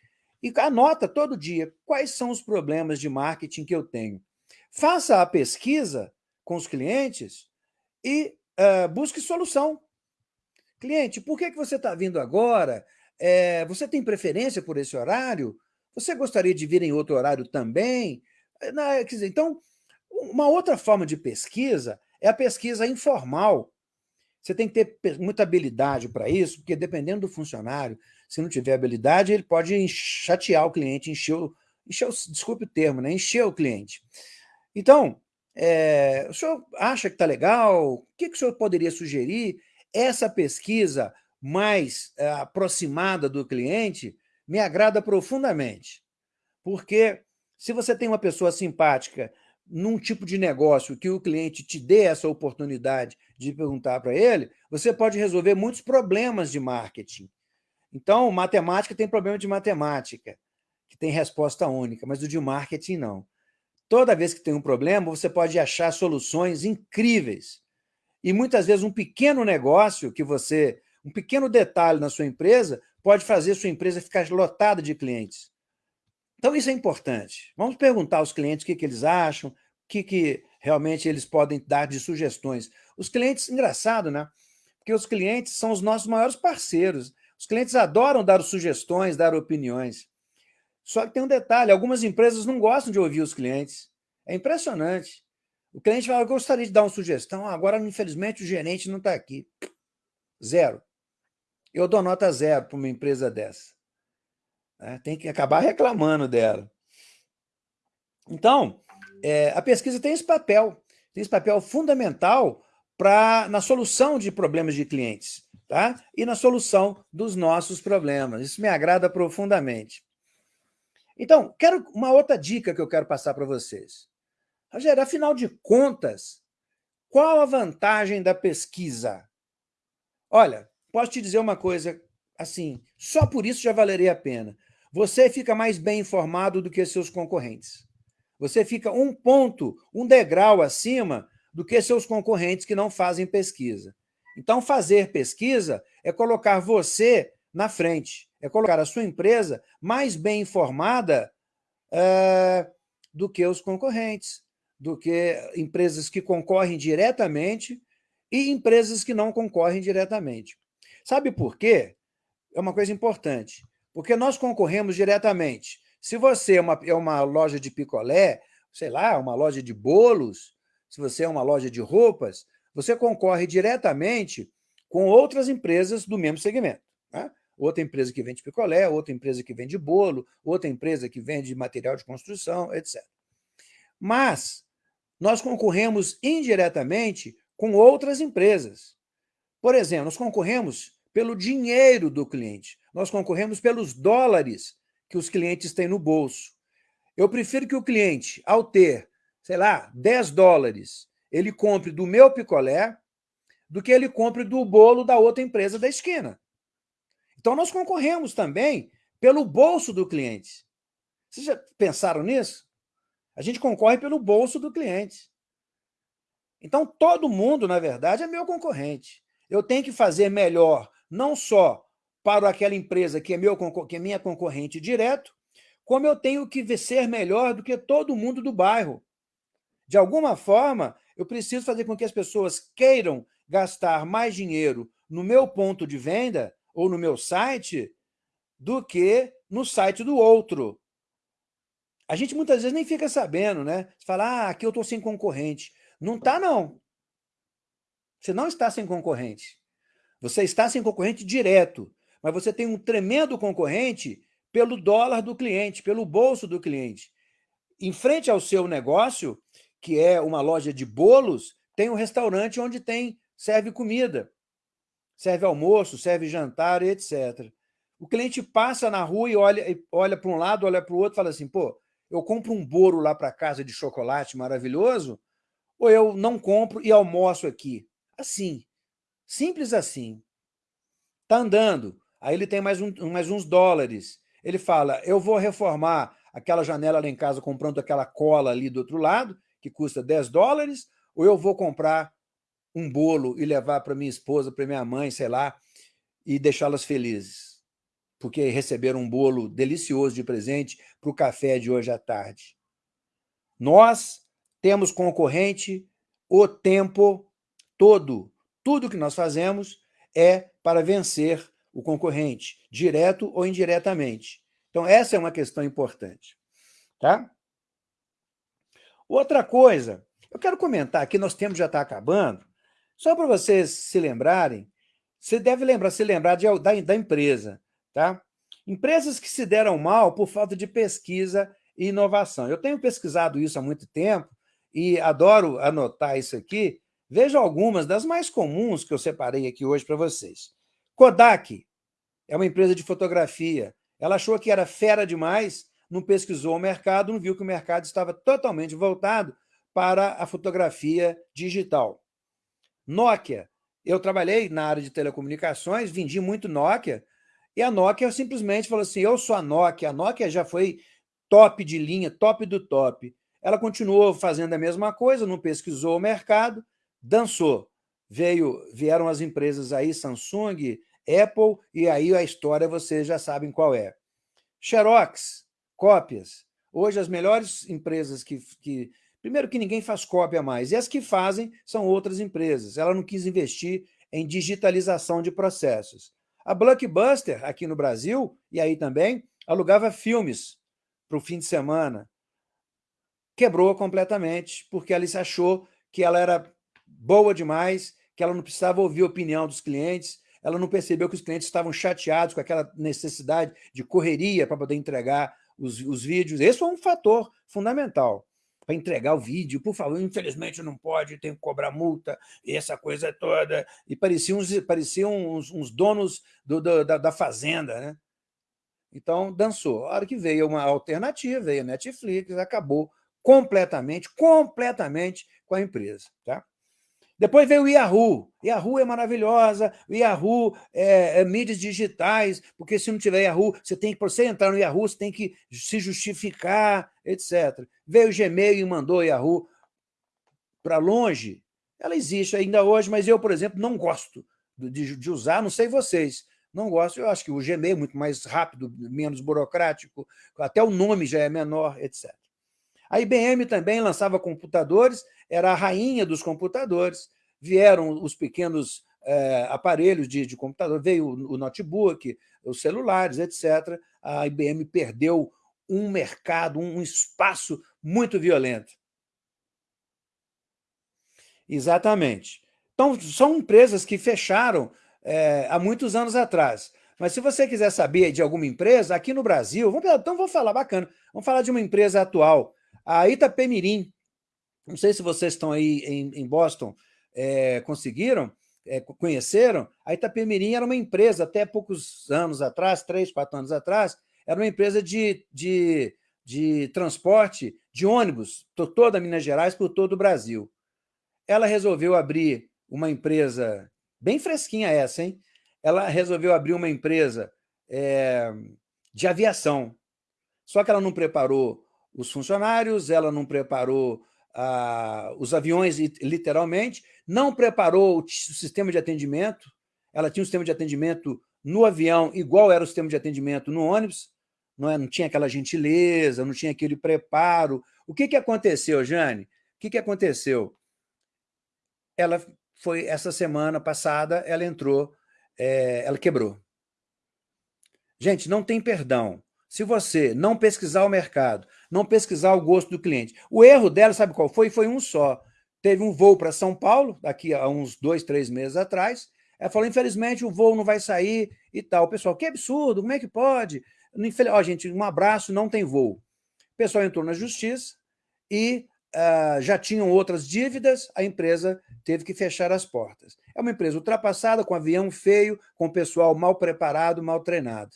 E anota todo dia quais são os problemas de marketing que eu tenho. Faça a pesquisa com os clientes e uh, busque solução. Cliente, por que, que você está vindo agora? É, você tem preferência por esse horário? Você gostaria de vir em outro horário também? Eh, quer dizer, então, uma outra forma de pesquisa é a pesquisa informal. Você tem que ter muita habilidade para isso, porque dependendo do funcionário, se não tiver habilidade, ele pode chatear o cliente, encher o, encher o desculpe o termo, né? encher o cliente. Então, é, o senhor acha que está legal? O que, que o senhor poderia sugerir? Essa pesquisa mais é, aproximada do cliente me agrada profundamente, porque se você tem uma pessoa simpática num tipo de negócio que o cliente te dê essa oportunidade de perguntar para ele, você pode resolver muitos problemas de marketing. Então, matemática tem problema de matemática, que tem resposta única, mas o de marketing não. Toda vez que tem um problema, você pode achar soluções incríveis. E muitas vezes um pequeno negócio que você, um pequeno detalhe na sua empresa, pode fazer sua empresa ficar lotada de clientes. Então, isso é importante. Vamos perguntar aos clientes o que, que eles acham, o que, que realmente eles podem dar de sugestões. Os clientes, engraçado, né? porque os clientes são os nossos maiores parceiros. Os clientes adoram dar sugestões, dar opiniões. Só que tem um detalhe, algumas empresas não gostam de ouvir os clientes. É impressionante. O cliente fala, eu gostaria de dar uma sugestão, agora, infelizmente, o gerente não está aqui. Zero. Eu dou nota zero para uma empresa dessa. É, tem que acabar reclamando dela. Então, é, a pesquisa tem esse papel, tem esse papel fundamental pra, na solução de problemas de clientes tá? e na solução dos nossos problemas. Isso me agrada profundamente. Então, quero uma outra dica que eu quero passar para vocês. Rogério, afinal de contas, qual a vantagem da pesquisa? Olha, posso te dizer uma coisa assim, só por isso já valeria a pena. Você fica mais bem informado do que seus concorrentes. Você fica um ponto, um degrau acima do que seus concorrentes que não fazem pesquisa. Então, fazer pesquisa é colocar você na frente, é colocar a sua empresa mais bem informada é, do que os concorrentes, do que empresas que concorrem diretamente e empresas que não concorrem diretamente. Sabe por quê? É uma coisa importante. Porque nós concorremos diretamente. Se você é uma, é uma loja de picolé, sei lá, uma loja de bolos, se você é uma loja de roupas, você concorre diretamente com outras empresas do mesmo segmento. Né? Outra empresa que vende picolé, outra empresa que vende bolo, outra empresa que vende material de construção, etc. Mas nós concorremos indiretamente com outras empresas. Por exemplo, nós concorremos pelo dinheiro do cliente, nós concorremos pelos dólares que os clientes têm no bolso. Eu prefiro que o cliente, ao ter, sei lá, 10 dólares, ele compre do meu picolé do que ele compre do bolo da outra empresa da esquina. Então, nós concorremos também pelo bolso do cliente. Vocês já pensaram nisso? A gente concorre pelo bolso do cliente. Então, todo mundo, na verdade, é meu concorrente. Eu tenho que fazer melhor, não só para aquela empresa que é, meu, que é minha concorrente direto, como eu tenho que ser melhor do que todo mundo do bairro. De alguma forma, eu preciso fazer com que as pessoas queiram gastar mais dinheiro no meu ponto de venda ou no meu site do que no site do outro. A gente muitas vezes nem fica sabendo, né? Você fala, ah, aqui eu estou sem concorrente. Não está, não. Você não está sem concorrente. Você está sem concorrente direto, mas você tem um tremendo concorrente pelo dólar do cliente, pelo bolso do cliente. Em frente ao seu negócio, que é uma loja de bolos, tem um restaurante onde tem serve comida, serve almoço, serve jantar, etc. O cliente passa na rua e olha, olha para um lado, olha para o outro fala assim, pô, eu compro um bolo lá para casa de chocolate maravilhoso, ou eu não compro e almoço aqui? Assim, simples assim. Está andando, aí ele tem mais, um, mais uns dólares. Ele fala, eu vou reformar aquela janela lá em casa comprando aquela cola ali do outro lado, que custa 10 dólares, ou eu vou comprar um bolo e levar para minha esposa, para minha mãe, sei lá, e deixá-las felizes, porque receberam um bolo delicioso de presente para o café de hoje à tarde. Nós temos concorrente o tempo todo. Tudo que nós fazemos é para vencer o concorrente, direto ou indiretamente. Então, essa é uma questão importante. Tá? Outra coisa, eu quero comentar aqui, nosso tempo já está acabando, só para vocês se lembrarem, você deve lembrar, se lembrar de, da, da empresa. Tá? Empresas que se deram mal por falta de pesquisa e inovação. Eu tenho pesquisado isso há muito tempo e adoro anotar isso aqui. Veja algumas das mais comuns que eu separei aqui hoje para vocês. Kodak é uma empresa de fotografia. Ela achou que era fera demais não pesquisou o mercado, não viu que o mercado estava totalmente voltado para a fotografia digital. Nokia. Eu trabalhei na área de telecomunicações, vendi muito Nokia, e a Nokia simplesmente falou assim, eu sou a Nokia, a Nokia já foi top de linha, top do top. Ela continuou fazendo a mesma coisa, não pesquisou o mercado, dançou. Veio, vieram as empresas aí, Samsung, Apple, e aí a história vocês já sabem qual é. Xerox, cópias. Hoje, as melhores empresas que, que... Primeiro que ninguém faz cópia mais, e as que fazem são outras empresas. Ela não quis investir em digitalização de processos. A Blockbuster, aqui no Brasil, e aí também, alugava filmes para o fim de semana. Quebrou completamente, porque ela achou que ela era boa demais, que ela não precisava ouvir a opinião dos clientes, ela não percebeu que os clientes estavam chateados com aquela necessidade de correria para poder entregar os, os vídeos. Esse foi um fator fundamental para entregar o vídeo. Por favor, infelizmente não pode, tem que cobrar multa, e essa coisa toda. E pareciam pareciam uns, uns donos do, do, da, da, fazenda, né? Então, dançou. A hora que veio uma alternativa, veio a Netflix, acabou completamente, completamente com a empresa. Tá? Depois veio o Yahoo. Yahoo é maravilhosa, o Yahoo é, é, mídias digitais, porque se não tiver Yahoo, você tem que, para você entrar no Yahoo, você tem que se justificar, etc. Veio o Gmail e mandou o Yahoo para longe. Ela existe ainda hoje, mas eu, por exemplo, não gosto de, de usar, não sei vocês, não gosto. Eu acho que o Gmail é muito mais rápido, menos burocrático, até o nome já é menor, etc. A IBM também lançava computadores, era a rainha dos computadores. Vieram os pequenos é, aparelhos de, de, computador, veio o, o notebook, os celulares, etc. A IBM perdeu um mercado, um espaço muito violento. Exatamente. Então, são empresas que fecharam é, há muitos anos atrás. Mas se você quiser saber de alguma empresa, aqui no Brasil, vamos, então vou falar, bacana, vamos falar de uma empresa atual, a Itapemirim. Não sei se vocês estão aí em, em Boston, é, conseguiram, é, conheceram, a Itapemirim era uma empresa, até poucos anos atrás, três, quatro anos atrás, era uma empresa de, de, de transporte de ônibus, por toda Minas Gerais, por todo o Brasil. Ela resolveu abrir uma empresa, bem fresquinha essa, hein? Ela resolveu abrir uma empresa é, de aviação. Só que ela não preparou os funcionários, ela não preparou ah, os aviões, literalmente, não preparou o sistema de atendimento, ela tinha um sistema de atendimento no avião, igual era o sistema de atendimento no ônibus, não, é? não tinha aquela gentileza, não tinha aquele preparo. O que, que aconteceu, Jane? O que, que aconteceu? Ela foi, essa semana passada, ela entrou, é, ela quebrou. Gente, não tem perdão. Se você não pesquisar o mercado, não pesquisar o gosto do cliente. O erro dela, sabe qual foi? Foi um só. Teve um voo para São Paulo, daqui a uns dois, três meses atrás. Ela falou, infelizmente, o voo não vai sair e tal. O pessoal, que absurdo, como é que pode? Ó, oh, gente, um abraço, não tem voo. O pessoal entrou na justiça e uh, já tinham outras dívidas, a empresa teve que fechar as portas. É uma empresa ultrapassada, com avião feio, com pessoal mal preparado, mal treinado.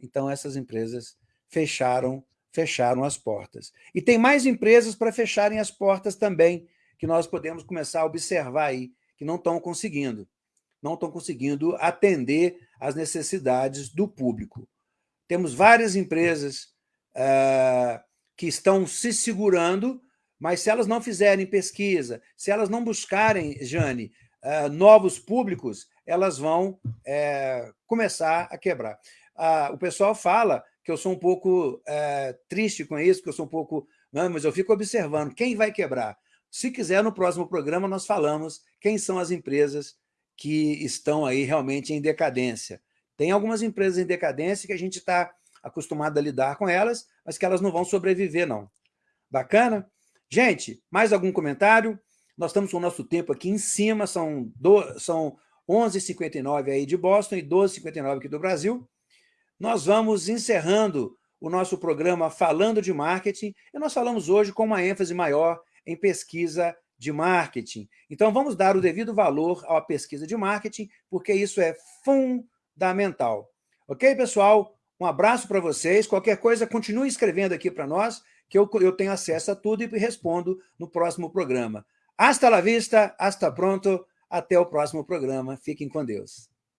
Então, essas empresas fecharam, fecharam as portas. E tem mais empresas para fecharem as portas também, que nós podemos começar a observar aí, que não estão conseguindo. Não estão conseguindo atender às necessidades do público. Temos várias empresas uh, que estão se segurando, mas se elas não fizerem pesquisa, se elas não buscarem, Jane, uh, novos públicos, elas vão uh, começar a quebrar. o pessoal fala que eu sou um pouco triste com isso, que eu sou um pouco... Não, mas eu fico observando quem vai quebrar. Se quiser, no próximo programa, nós falamos quem são as empresas que estão aí realmente em decadência. Tem algumas empresas em decadência que a gente está acostumado a lidar com elas, mas que elas não vão sobreviver, não. Bacana? Gente, mais algum comentário? Nós estamos com o nosso tempo aqui em cima, são, são 11h59 aí de Boston e 12h59 aqui do Brasil. Nós vamos encerrando o nosso programa Falando de Marketing, e nós falamos hoje com uma ênfase maior em pesquisa de marketing. Então, vamos dar o devido valor à pesquisa de marketing, porque isso é fundamental. Ok, pessoal? Um abraço para vocês. Qualquer coisa, continue escrevendo aqui para nós, que eu, eu tenho acesso a tudo e respondo no próximo programa. Hasta la vista, hasta pronto. Até o próximo programa. Fiquem com Deus.